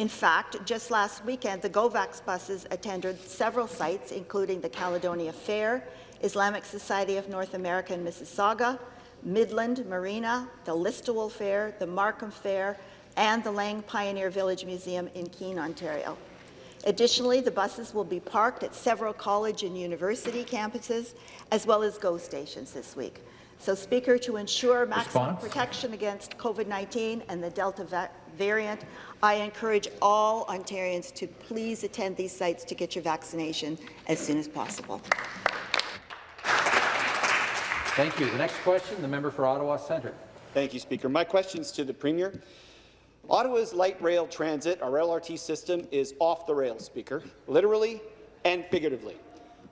S4: In fact, just last weekend, the GoVax buses attended several sites, including the Caledonia Fair, Islamic Society of North America in Mississauga, Midland Marina, the Listowel Fair, the Markham Fair, and the Lang Pioneer Village Museum in Keene, Ontario. Additionally, the buses will be parked at several college and university campuses, as well as GO stations this week. So, Speaker, to ensure maximum
S1: Response?
S4: protection against COVID-19 and the Delta variant, I encourage all Ontarians to please attend these sites to get your vaccination as soon as possible.
S1: Thank you. The next question, the member for Ottawa Centre.
S18: Thank you, Speaker. My question is to the Premier. Ottawa's light rail transit, our LRT system, is off the rails, Speaker, literally and figuratively.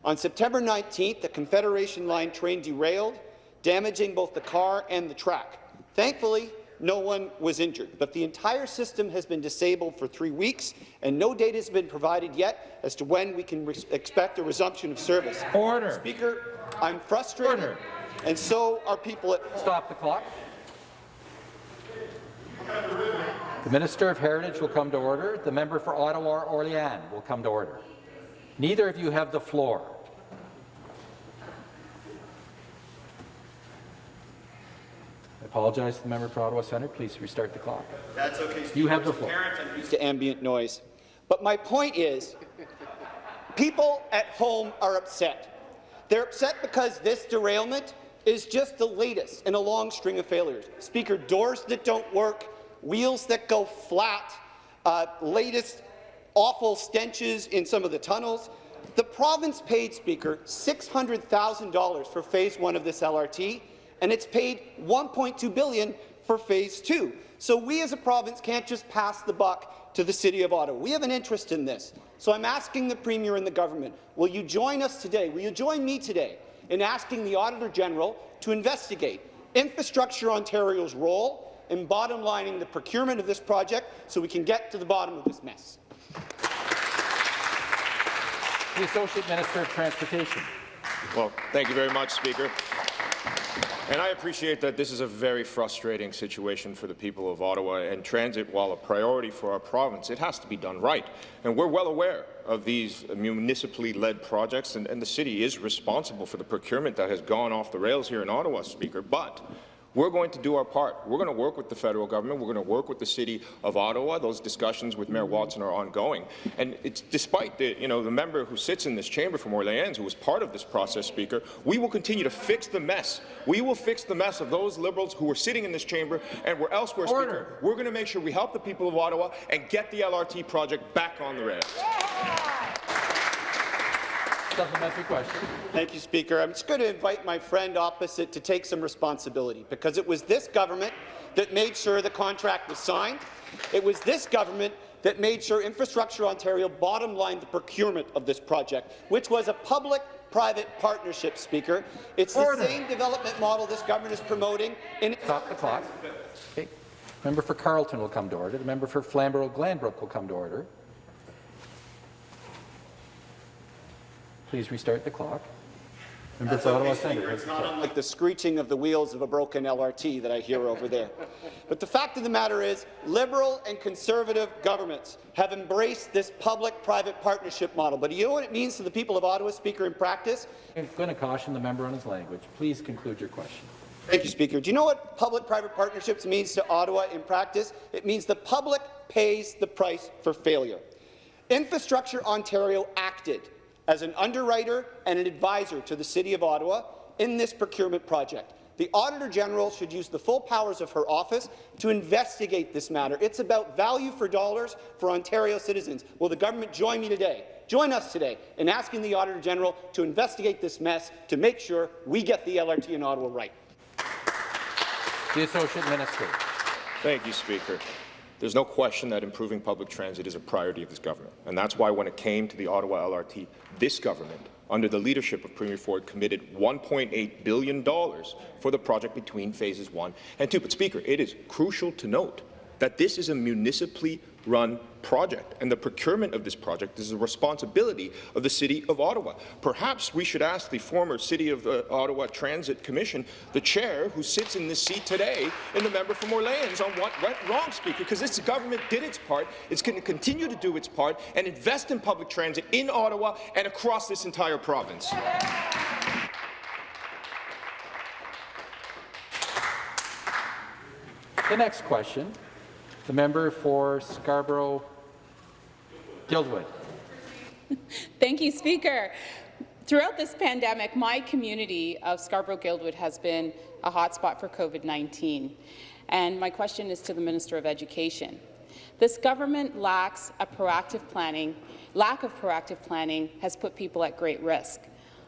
S18: On September 19th, the Confederation Line train derailed, damaging both the car and the track. Thankfully, no one was injured, but the entire system has been disabled for three weeks, and no data has been provided yet as to when we can expect a resumption of service.
S1: Order.
S18: Speaker, I'm frustrated,
S1: Order.
S18: and so are people at
S1: Stop the clock. The Minister of Heritage will come to order. The member for Ottawa-Orléans will come to order. Neither of you have the floor. Apologize to the member for Ottawa Centre. Please restart the clock.
S18: That's okay.
S1: You have the floor.
S18: Parent, I'm used to ambient noise. But my point is, people at home are upset. They're upset because this derailment is just the latest in a long string of failures. Speaker, doors that don't work, wheels that go flat, uh, latest awful stenches in some of the tunnels. The province paid, Speaker, $600,000 for phase one of this LRT, and it's paid 1.2 billion for phase two. So we as a province can't just pass the buck to the City of Ottawa. We have an interest in this. So I'm asking the Premier and the government, will you join us today, will you join me today in asking the Auditor General to investigate Infrastructure Ontario's role in bottom-lining the procurement of this project so we can get to the bottom of this mess?
S1: The Associate Minister of Transportation.
S19: Well, thank you very much, Speaker. And I appreciate that this is a very frustrating situation for the people of Ottawa, and transit, while a priority for our province, it has to be done right. And we're well aware of these municipally led projects, and, and the city is responsible for the procurement that has gone off the rails here in Ottawa, Speaker. But we're going to do our part. We're going to work with the federal government. We're going to work with the City of Ottawa. Those discussions with Mayor Watson are ongoing. And it's despite the, you know, the member who sits in this chamber from Orleans, who was part of this process, Speaker, we will continue to fix the mess. We will fix the mess of those Liberals who are sitting in this chamber and were elsewhere,
S1: Order.
S19: Speaker. We're going to make sure we help the people of Ottawa and get the LRT project back on the rails.
S1: Supplementary question.
S18: Thank you, Speaker. I'm just going to invite my friend opposite to take some responsibility, because it was this government that made sure the contract was signed. It was this government that made sure Infrastructure Ontario bottom-lined the procurement of this project, which was a public-private partnership, Speaker. It's
S1: Order.
S18: the same development model this government is promoting. In
S1: Stop the clock. Okay. Member for Carleton will come to order. The member for Flamborough-Glanbrook will come to order. Please restart the clock. Member
S18: That's
S1: for Ottawa
S18: okay,
S1: Centre.
S18: Speaker. It's not unlike the screeching of the wheels of a broken LRT that I hear over there. But the fact of the matter is, Liberal and Conservative governments have embraced this public-private partnership model. But do you know what it means to the people of Ottawa, Speaker, in practice?
S1: I'm going to caution the member on his language. Please conclude your question.
S18: Thank you, Speaker. Do you know what public-private partnerships means to Ottawa in practice? It means the public pays the price for failure. Infrastructure Ontario acted as an underwriter and an advisor to the City of Ottawa in this procurement project. The Auditor General should use the full powers of her office to investigate this matter. It's about value for dollars for Ontario citizens. Will the government join me today? Join us today in asking the Auditor General to investigate this mess to make sure we get the LRT in Ottawa right.
S1: The Associate Minister.
S19: Thank you, Speaker. There's no question that improving public transit is a priority of this government, and that's why when it came to the Ottawa LRT, this government, under the leadership of Premier Ford, committed $1.8 billion for the project between phases one and two. But, Speaker, it is crucial to note that this is a municipally run project, and the procurement of this project is the responsibility of the City of Ottawa. Perhaps we should ask the former City of uh, Ottawa Transit Commission, the chair who sits in this seat today, and the member from Orleans on what went wrong, Speaker, because this government did its part, it's going to continue to do its part, and invest in public transit in Ottawa and across this entire province.
S1: The next question, the member for Scarborough Guildwood.
S20: Thank you, Speaker. Throughout this pandemic, my community of Scarborough-Guildwood has been a hotspot for COVID-19. And my question is to the Minister of Education. This government lacks a proactive planning, lack of proactive planning has put people at great risk.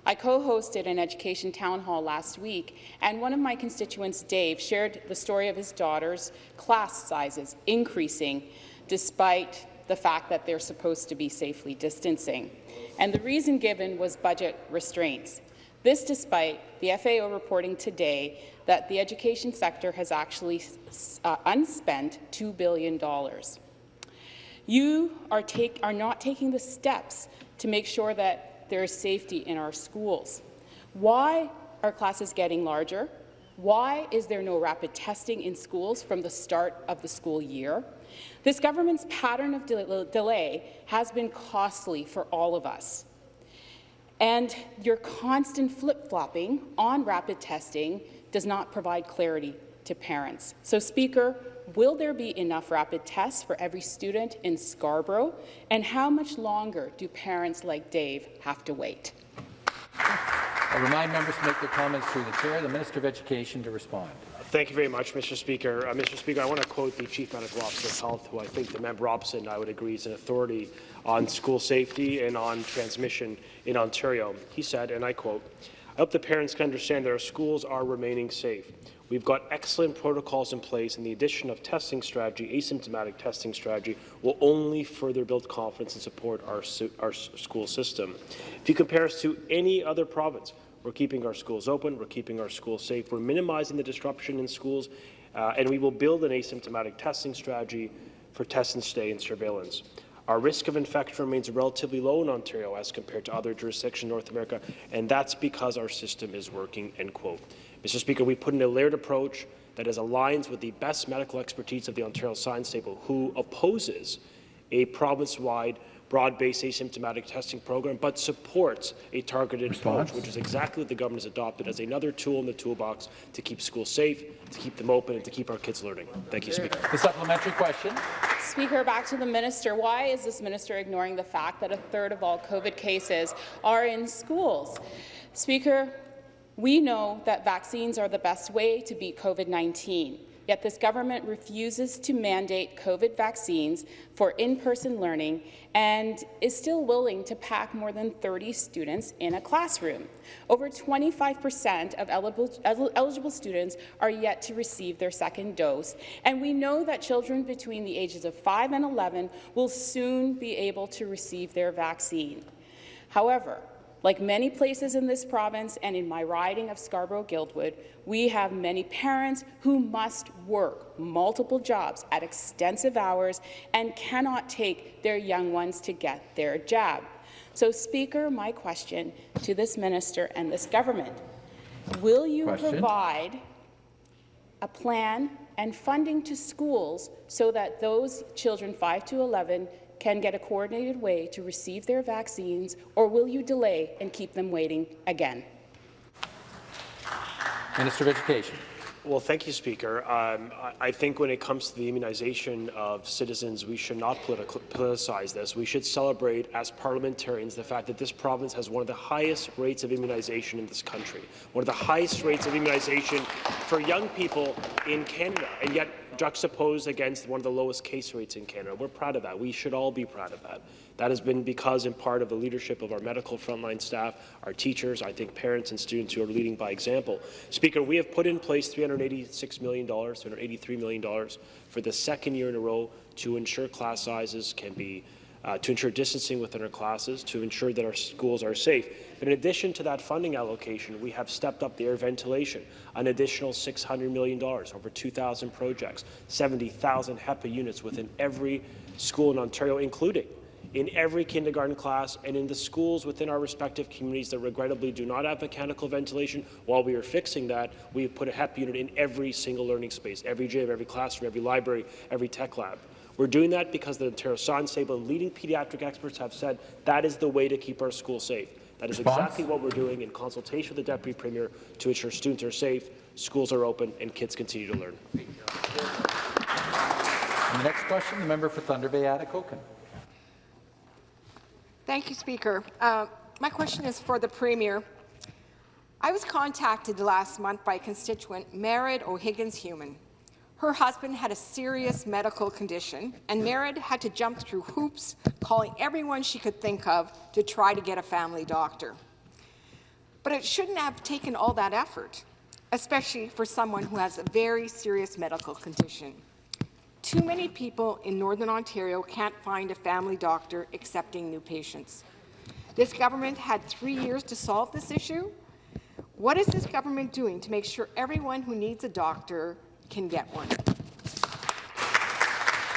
S20: I co-hosted an education town hall last week, and one of my constituents, Dave, shared the story of his daughter's class sizes increasing despite the fact that they're supposed to be safely distancing. And the reason given was budget restraints. This despite the FAO reporting today that the education sector has actually uh, unspent $2 billion. You are, take, are not taking the steps to make sure that there is safety in our schools. Why are classes getting larger? Why is there no rapid testing in schools from the start of the school year? This government's pattern of de delay has been costly for all of us. And your constant flip-flopping on rapid testing does not provide clarity to parents. So, Speaker, will there be enough rapid tests for every student in Scarborough? And how much longer do parents like Dave have to wait?
S1: I remind members to make their comments through the chair. The Minister of Education to respond.
S11: Thank you very much, Mr. Speaker. Uh, Mr. Speaker, I want to quote the Chief Medical Officer of Health, who I think the member opposite and I would agree is an authority on school safety and on transmission in Ontario. He said, and I quote, I hope the parents can understand that our schools are remaining safe. We've got excellent protocols in place, and the addition of testing strategy, asymptomatic testing strategy, will only further build confidence and support our, our school system. If you compare us to any other province, we're keeping our schools open, we're keeping our schools safe, we're minimizing the disruption in schools, uh, and we will build an asymptomatic testing strategy for test and stay and surveillance. Our risk of infection remains relatively low in Ontario as compared to other jurisdictions in North America, and that's because our system is working, end quote. Mr. Speaker, we put in a layered approach that is aligns with the best medical expertise of the Ontario Science Table, who opposes a province-wide broad-based asymptomatic testing program, but supports a targeted Response. approach, which is exactly what the government has adopted as another tool in the toolbox to keep schools safe, to keep them open, and to keep our kids learning. Thank you, Speaker.
S1: The supplementary question.
S20: Speaker, back to the minister. Why is this minister ignoring the fact that a third of all COVID cases are in schools? Speaker, we know that vaccines are the best way to beat COVID-19, yet this government refuses to mandate COVID vaccines for in-person learning and is still willing to pack more than 30 students in a classroom. Over 25 percent of eligible, eligible students are yet to receive their second dose, and we know that children between the ages of 5 and 11 will soon be able to receive their vaccine. However, like many places in this province and in my riding of Scarborough-Guildwood, we have many parents who must work multiple jobs at extensive hours and cannot take their young ones to get their jab. So, Speaker, my question to this minister and this government, will you question? provide a plan and funding to schools so that those children 5 to 11 can get a coordinated way to receive their vaccines, or will you delay and keep them waiting again?
S1: Minister of Education.
S11: Well, thank you, Speaker. Um, I, I think when it comes to the immunization of citizens, we should not politicize this. We should celebrate, as parliamentarians, the fact that this province has one of the highest rates of immunization in this country, one of the highest rates of immunization for young people in Canada, and yet juxtaposed against one of the lowest case rates in Canada. We're proud of that. We should all be proud of that. That has been because, in part, of the leadership of our medical frontline staff, our teachers, I think parents and students who are leading by example. Speaker, we have put in place $386 million, $383 million for the second year in a row to ensure class sizes can be uh, to ensure distancing within our classes, to ensure that our schools are safe. But in addition to that funding allocation, we have stepped up the air ventilation, an additional $600 million, over 2,000 projects, 70,000 HEPA units within every school in Ontario, including in every kindergarten class and in the schools within our respective communities that regrettably do not have mechanical ventilation. While we are fixing that, we put a HEPA unit in every single learning space, every gym, every classroom, every library, every tech lab. We're doing that because the Ontario Science Table and leading pediatric experts have said that is the way to keep our schools safe. That is
S1: Response?
S11: exactly what we're doing in consultation with the Deputy Premier to ensure students are safe, schools are open, and kids continue to learn.
S1: And the next question, the member for Thunder Bay, Atikokan.
S21: Thank you, Speaker. Uh, my question is for the Premier. I was contacted last month by constituent Merritt O'Higgins-Human. Her husband had a serious medical condition, and Merritt had to jump through hoops, calling everyone she could think of to try to get a family doctor. But it shouldn't have taken all that effort, especially for someone who has a very serious medical condition. Too many people in Northern Ontario can't find a family doctor accepting new patients. This government had three years to solve this issue. What is this government doing to make sure everyone who needs a doctor can get one?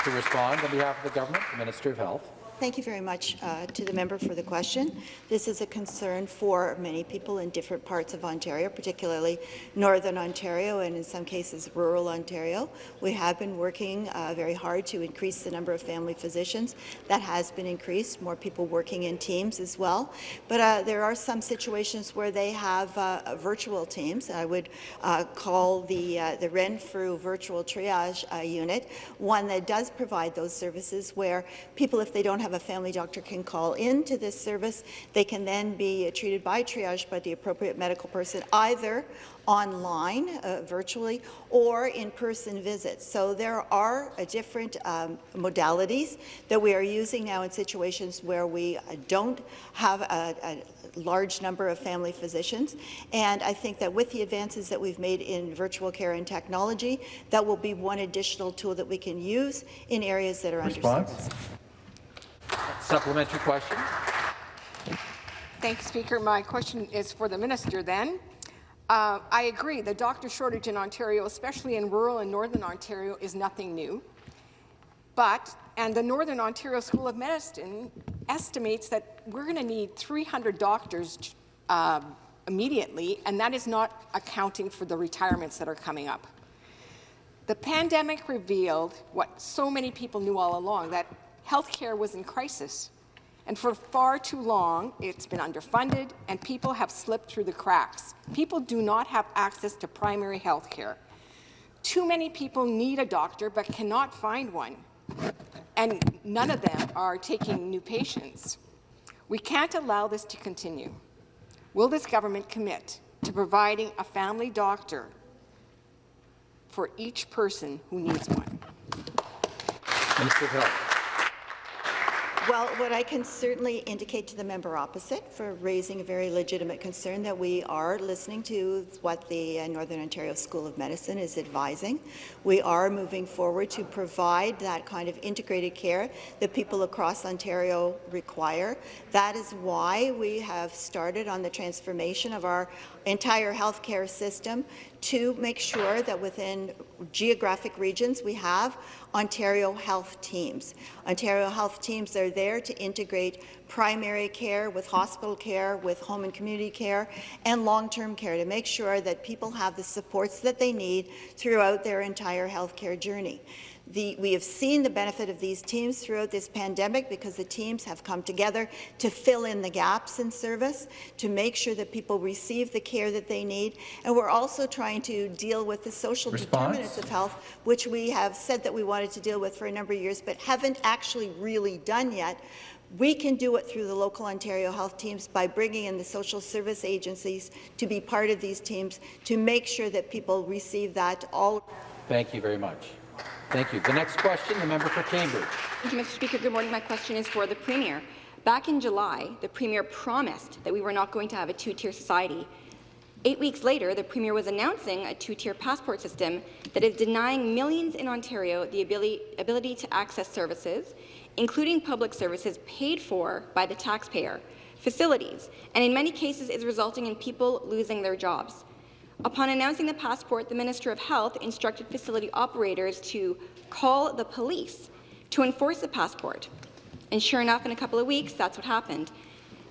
S1: To respond on behalf of the government, the Minister of Health.
S4: Thank you very much uh, to the member for the question. This is a concern for many people in different parts of Ontario, particularly Northern Ontario and in some cases rural Ontario. We have been working uh, very hard to increase the number of family physicians. That has been increased, more people working in teams as well. But uh, there are some situations where they have uh, virtual teams. I would uh, call the, uh, the Renfrew virtual triage uh, unit one that does provide those services where people, if they don't have a family doctor can call in to this service. They can then be treated by triage by the appropriate medical person, either online, uh, virtually, or in-person visits. So there are uh, different um, modalities that we are using now in situations where we uh, don't have a, a large number of family physicians. And I think that with the advances that we've made in virtual care and technology, that will be one additional tool that we can use in areas that are
S1: Response?
S4: underserved.
S1: Supplementary question.
S21: Thank you, Speaker. My question is for the minister then. Uh, I agree, the doctor shortage in Ontario, especially in rural and northern Ontario, is nothing new. But, and the Northern Ontario School of Medicine estimates that we're going to need 300 doctors uh, immediately, and that is not accounting for the retirements that are coming up. The pandemic revealed what so many people knew all along, that healthcare was in crisis. And for far too long, it's been underfunded, and people have slipped through the cracks. People do not have access to primary health care. Too many people need a doctor but cannot find one, and none of them are taking new patients. We can't allow this to continue. Will this government commit to providing a family doctor for each person who needs one?
S1: Minister of Health.
S4: Well, what I can certainly indicate to the member opposite for raising a very legitimate concern that we are listening to what the uh, Northern Ontario School of Medicine is advising. We are moving forward to provide that kind of integrated care that people across Ontario require. That is why we have started on the transformation of our entire healthcare system to make sure that within geographic regions we have Ontario health teams. Ontario health teams are there to integrate primary care with hospital care, with home and community care, and long-term care to make sure that people have the supports that they need throughout their entire healthcare journey. The, we have seen the benefit of these teams throughout this pandemic because the teams have come together to fill in the gaps in service, to make sure that people receive the care that they need. And we're also trying to deal with the social
S1: Response?
S4: determinants of health, which we have said that we wanted to deal with for a number of years, but haven't actually really done yet. We can do it through the local Ontario health teams by bringing in the social service agencies to be part of these teams to make sure that people receive that all.
S1: Thank you very much. Thank you. The next question, the member for Cambridge.
S22: Thank you, Mr. Speaker. Good morning. My question is for the Premier. Back in July, the Premier promised that we were not going to have a two-tier society. Eight weeks later, the Premier was announcing a two-tier passport system that is denying millions in Ontario the ability, ability to access services, including public services paid for by the taxpayer, facilities, and in many cases is resulting in people losing their jobs. Upon announcing the passport, the Minister of Health instructed facility operators to call the police to enforce the passport. And sure enough, in a couple of weeks, that's what happened.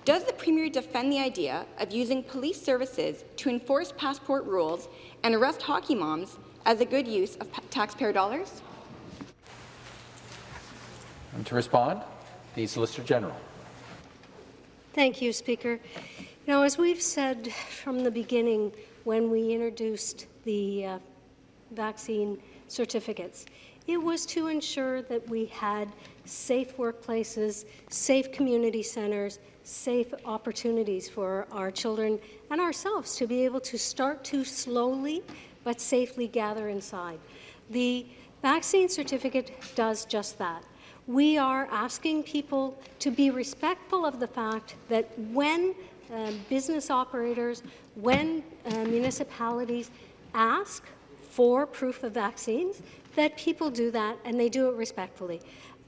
S22: Does the Premier defend the idea of using police services to enforce passport rules and arrest hockey moms as a good use of taxpayer dollars?
S1: And to respond, the Solicitor General.
S3: Thank you, Speaker. You know, as we've said from the beginning when we introduced the uh, vaccine certificates, it was to ensure that we had safe workplaces, safe community centres, safe opportunities for our children and ourselves to be able to start to slowly but safely gather inside. The vaccine certificate does just that. We are asking people to be respectful of the fact that when uh, business operators, when uh, municipalities ask for proof of vaccines, that people do that and they do it respectfully.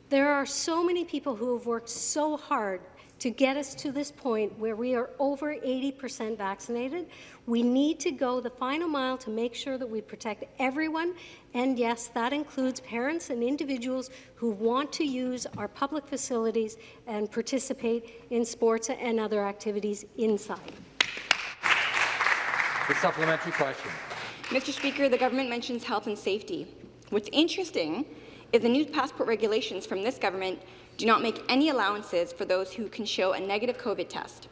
S3: There are so many people who have worked so hard to get us to this point where we are over 80% vaccinated. We need to go the final mile to make sure that we protect everyone. And yes, that includes parents and individuals who want to use our public facilities and participate in sports and other activities inside.
S1: The supplementary question.
S22: Mr. Speaker, the government mentions health and safety. What's interesting is the new passport regulations from this government do not make any allowances for those who can show a negative COVID test.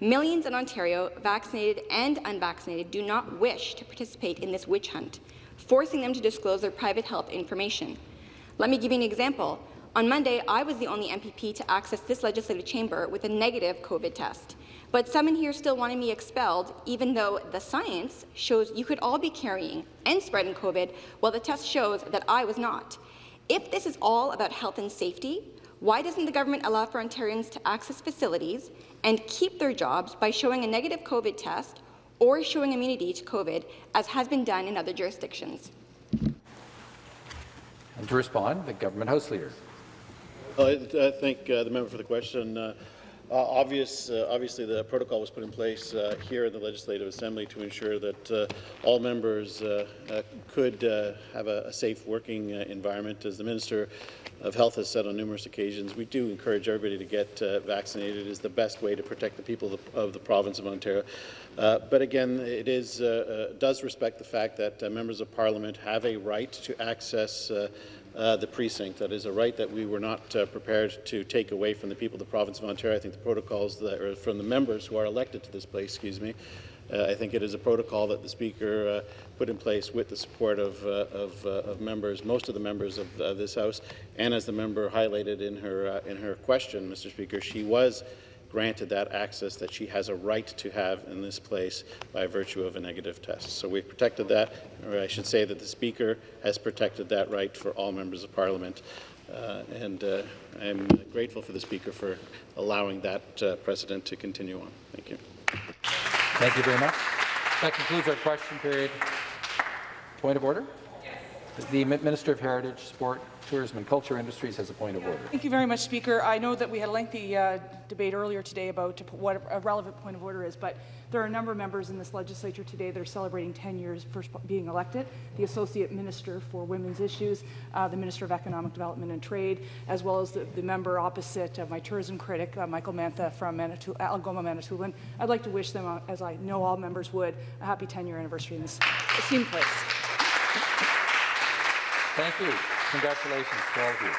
S22: Millions in Ontario, vaccinated and unvaccinated, do not wish to participate in this witch hunt, forcing them to disclose their private health information. Let me give you an example. On Monday, I was the only MPP to access this legislative chamber with a negative COVID test. But some in here still wanted me expelled, even though the science shows you could all be carrying and spreading COVID, while the test shows that I was not. If this is all about health and safety, why doesn't the government allow for Ontarians to access facilities and keep their jobs by showing a negative COVID test or showing immunity to COVID, as has been done in other jurisdictions?
S1: And to respond, the Government House Leader.
S6: Well, I, I thank uh, the member for the question. Uh, uh, obvious, uh, obviously, the protocol was put in place uh, here in the Legislative Assembly to ensure that uh, all members uh, uh, could have a, a, safe working environment. As the Minister of Health has said on numerous occasions, we do encourage everybody to get vaccinated. It is the best way to protect the people of the, of the province of Ontario. but again, it is, does respect the fact that members of Parliament have a right to access uh, the precinct. That is a right that we were not uh, prepared to take away from the people of the province of Ontario. I think the protocols that are from the members who are elected to this place, excuse me, uh, I think it is a protocol that the Speaker uh, put in place with the support of, uh, of, of, members, most of the members of this House, and as the member highlighted in her, in her question, Mr. Speaker, she was granted that access that she has a right to have in this place by virtue of a negative test. So we've protected that, or I should say that the Speaker has protected that right for all members of Parliament. Uh, and uh, I'm grateful for the Speaker for allowing that uh, precedent to continue on. Thank you.
S1: Thank you very much. That concludes our question period. Point of order? The Minister of Heritage, Sport, Tourism and Culture Industries has a point of order.
S23: Thank you very much, Speaker. I know that we had a lengthy uh, debate earlier today about what a relevant point of order is, but there are a number of members in this legislature today that are celebrating 10 years for being elected. The Associate Minister for Women's Issues, uh, the Minister of Economic Development and Trade, as well as the, the member opposite, uh, my tourism critic, uh, Michael Mantha from Manitou Algoma, Manitoulin. I'd like to wish them, uh, as I know all members would, a happy 10-year anniversary in this esteemed place.
S1: Thank you. Congratulations to all of you.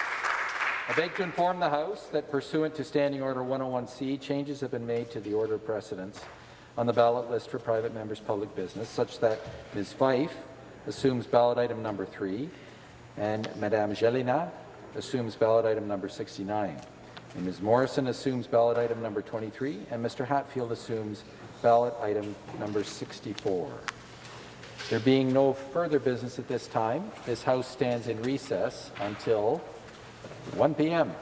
S1: I beg to inform the House that pursuant to Standing Order 101C, changes have been made to the order of precedence on the ballot list for private members' public business, such that Ms. Fife assumes ballot item number 3 and Madame Gélinas assumes ballot item number 69. And Ms. Morrison assumes ballot item number 23, and Mr. Hatfield assumes ballot item number 64. There being no further business at this time, this House stands in recess until 1 p.m.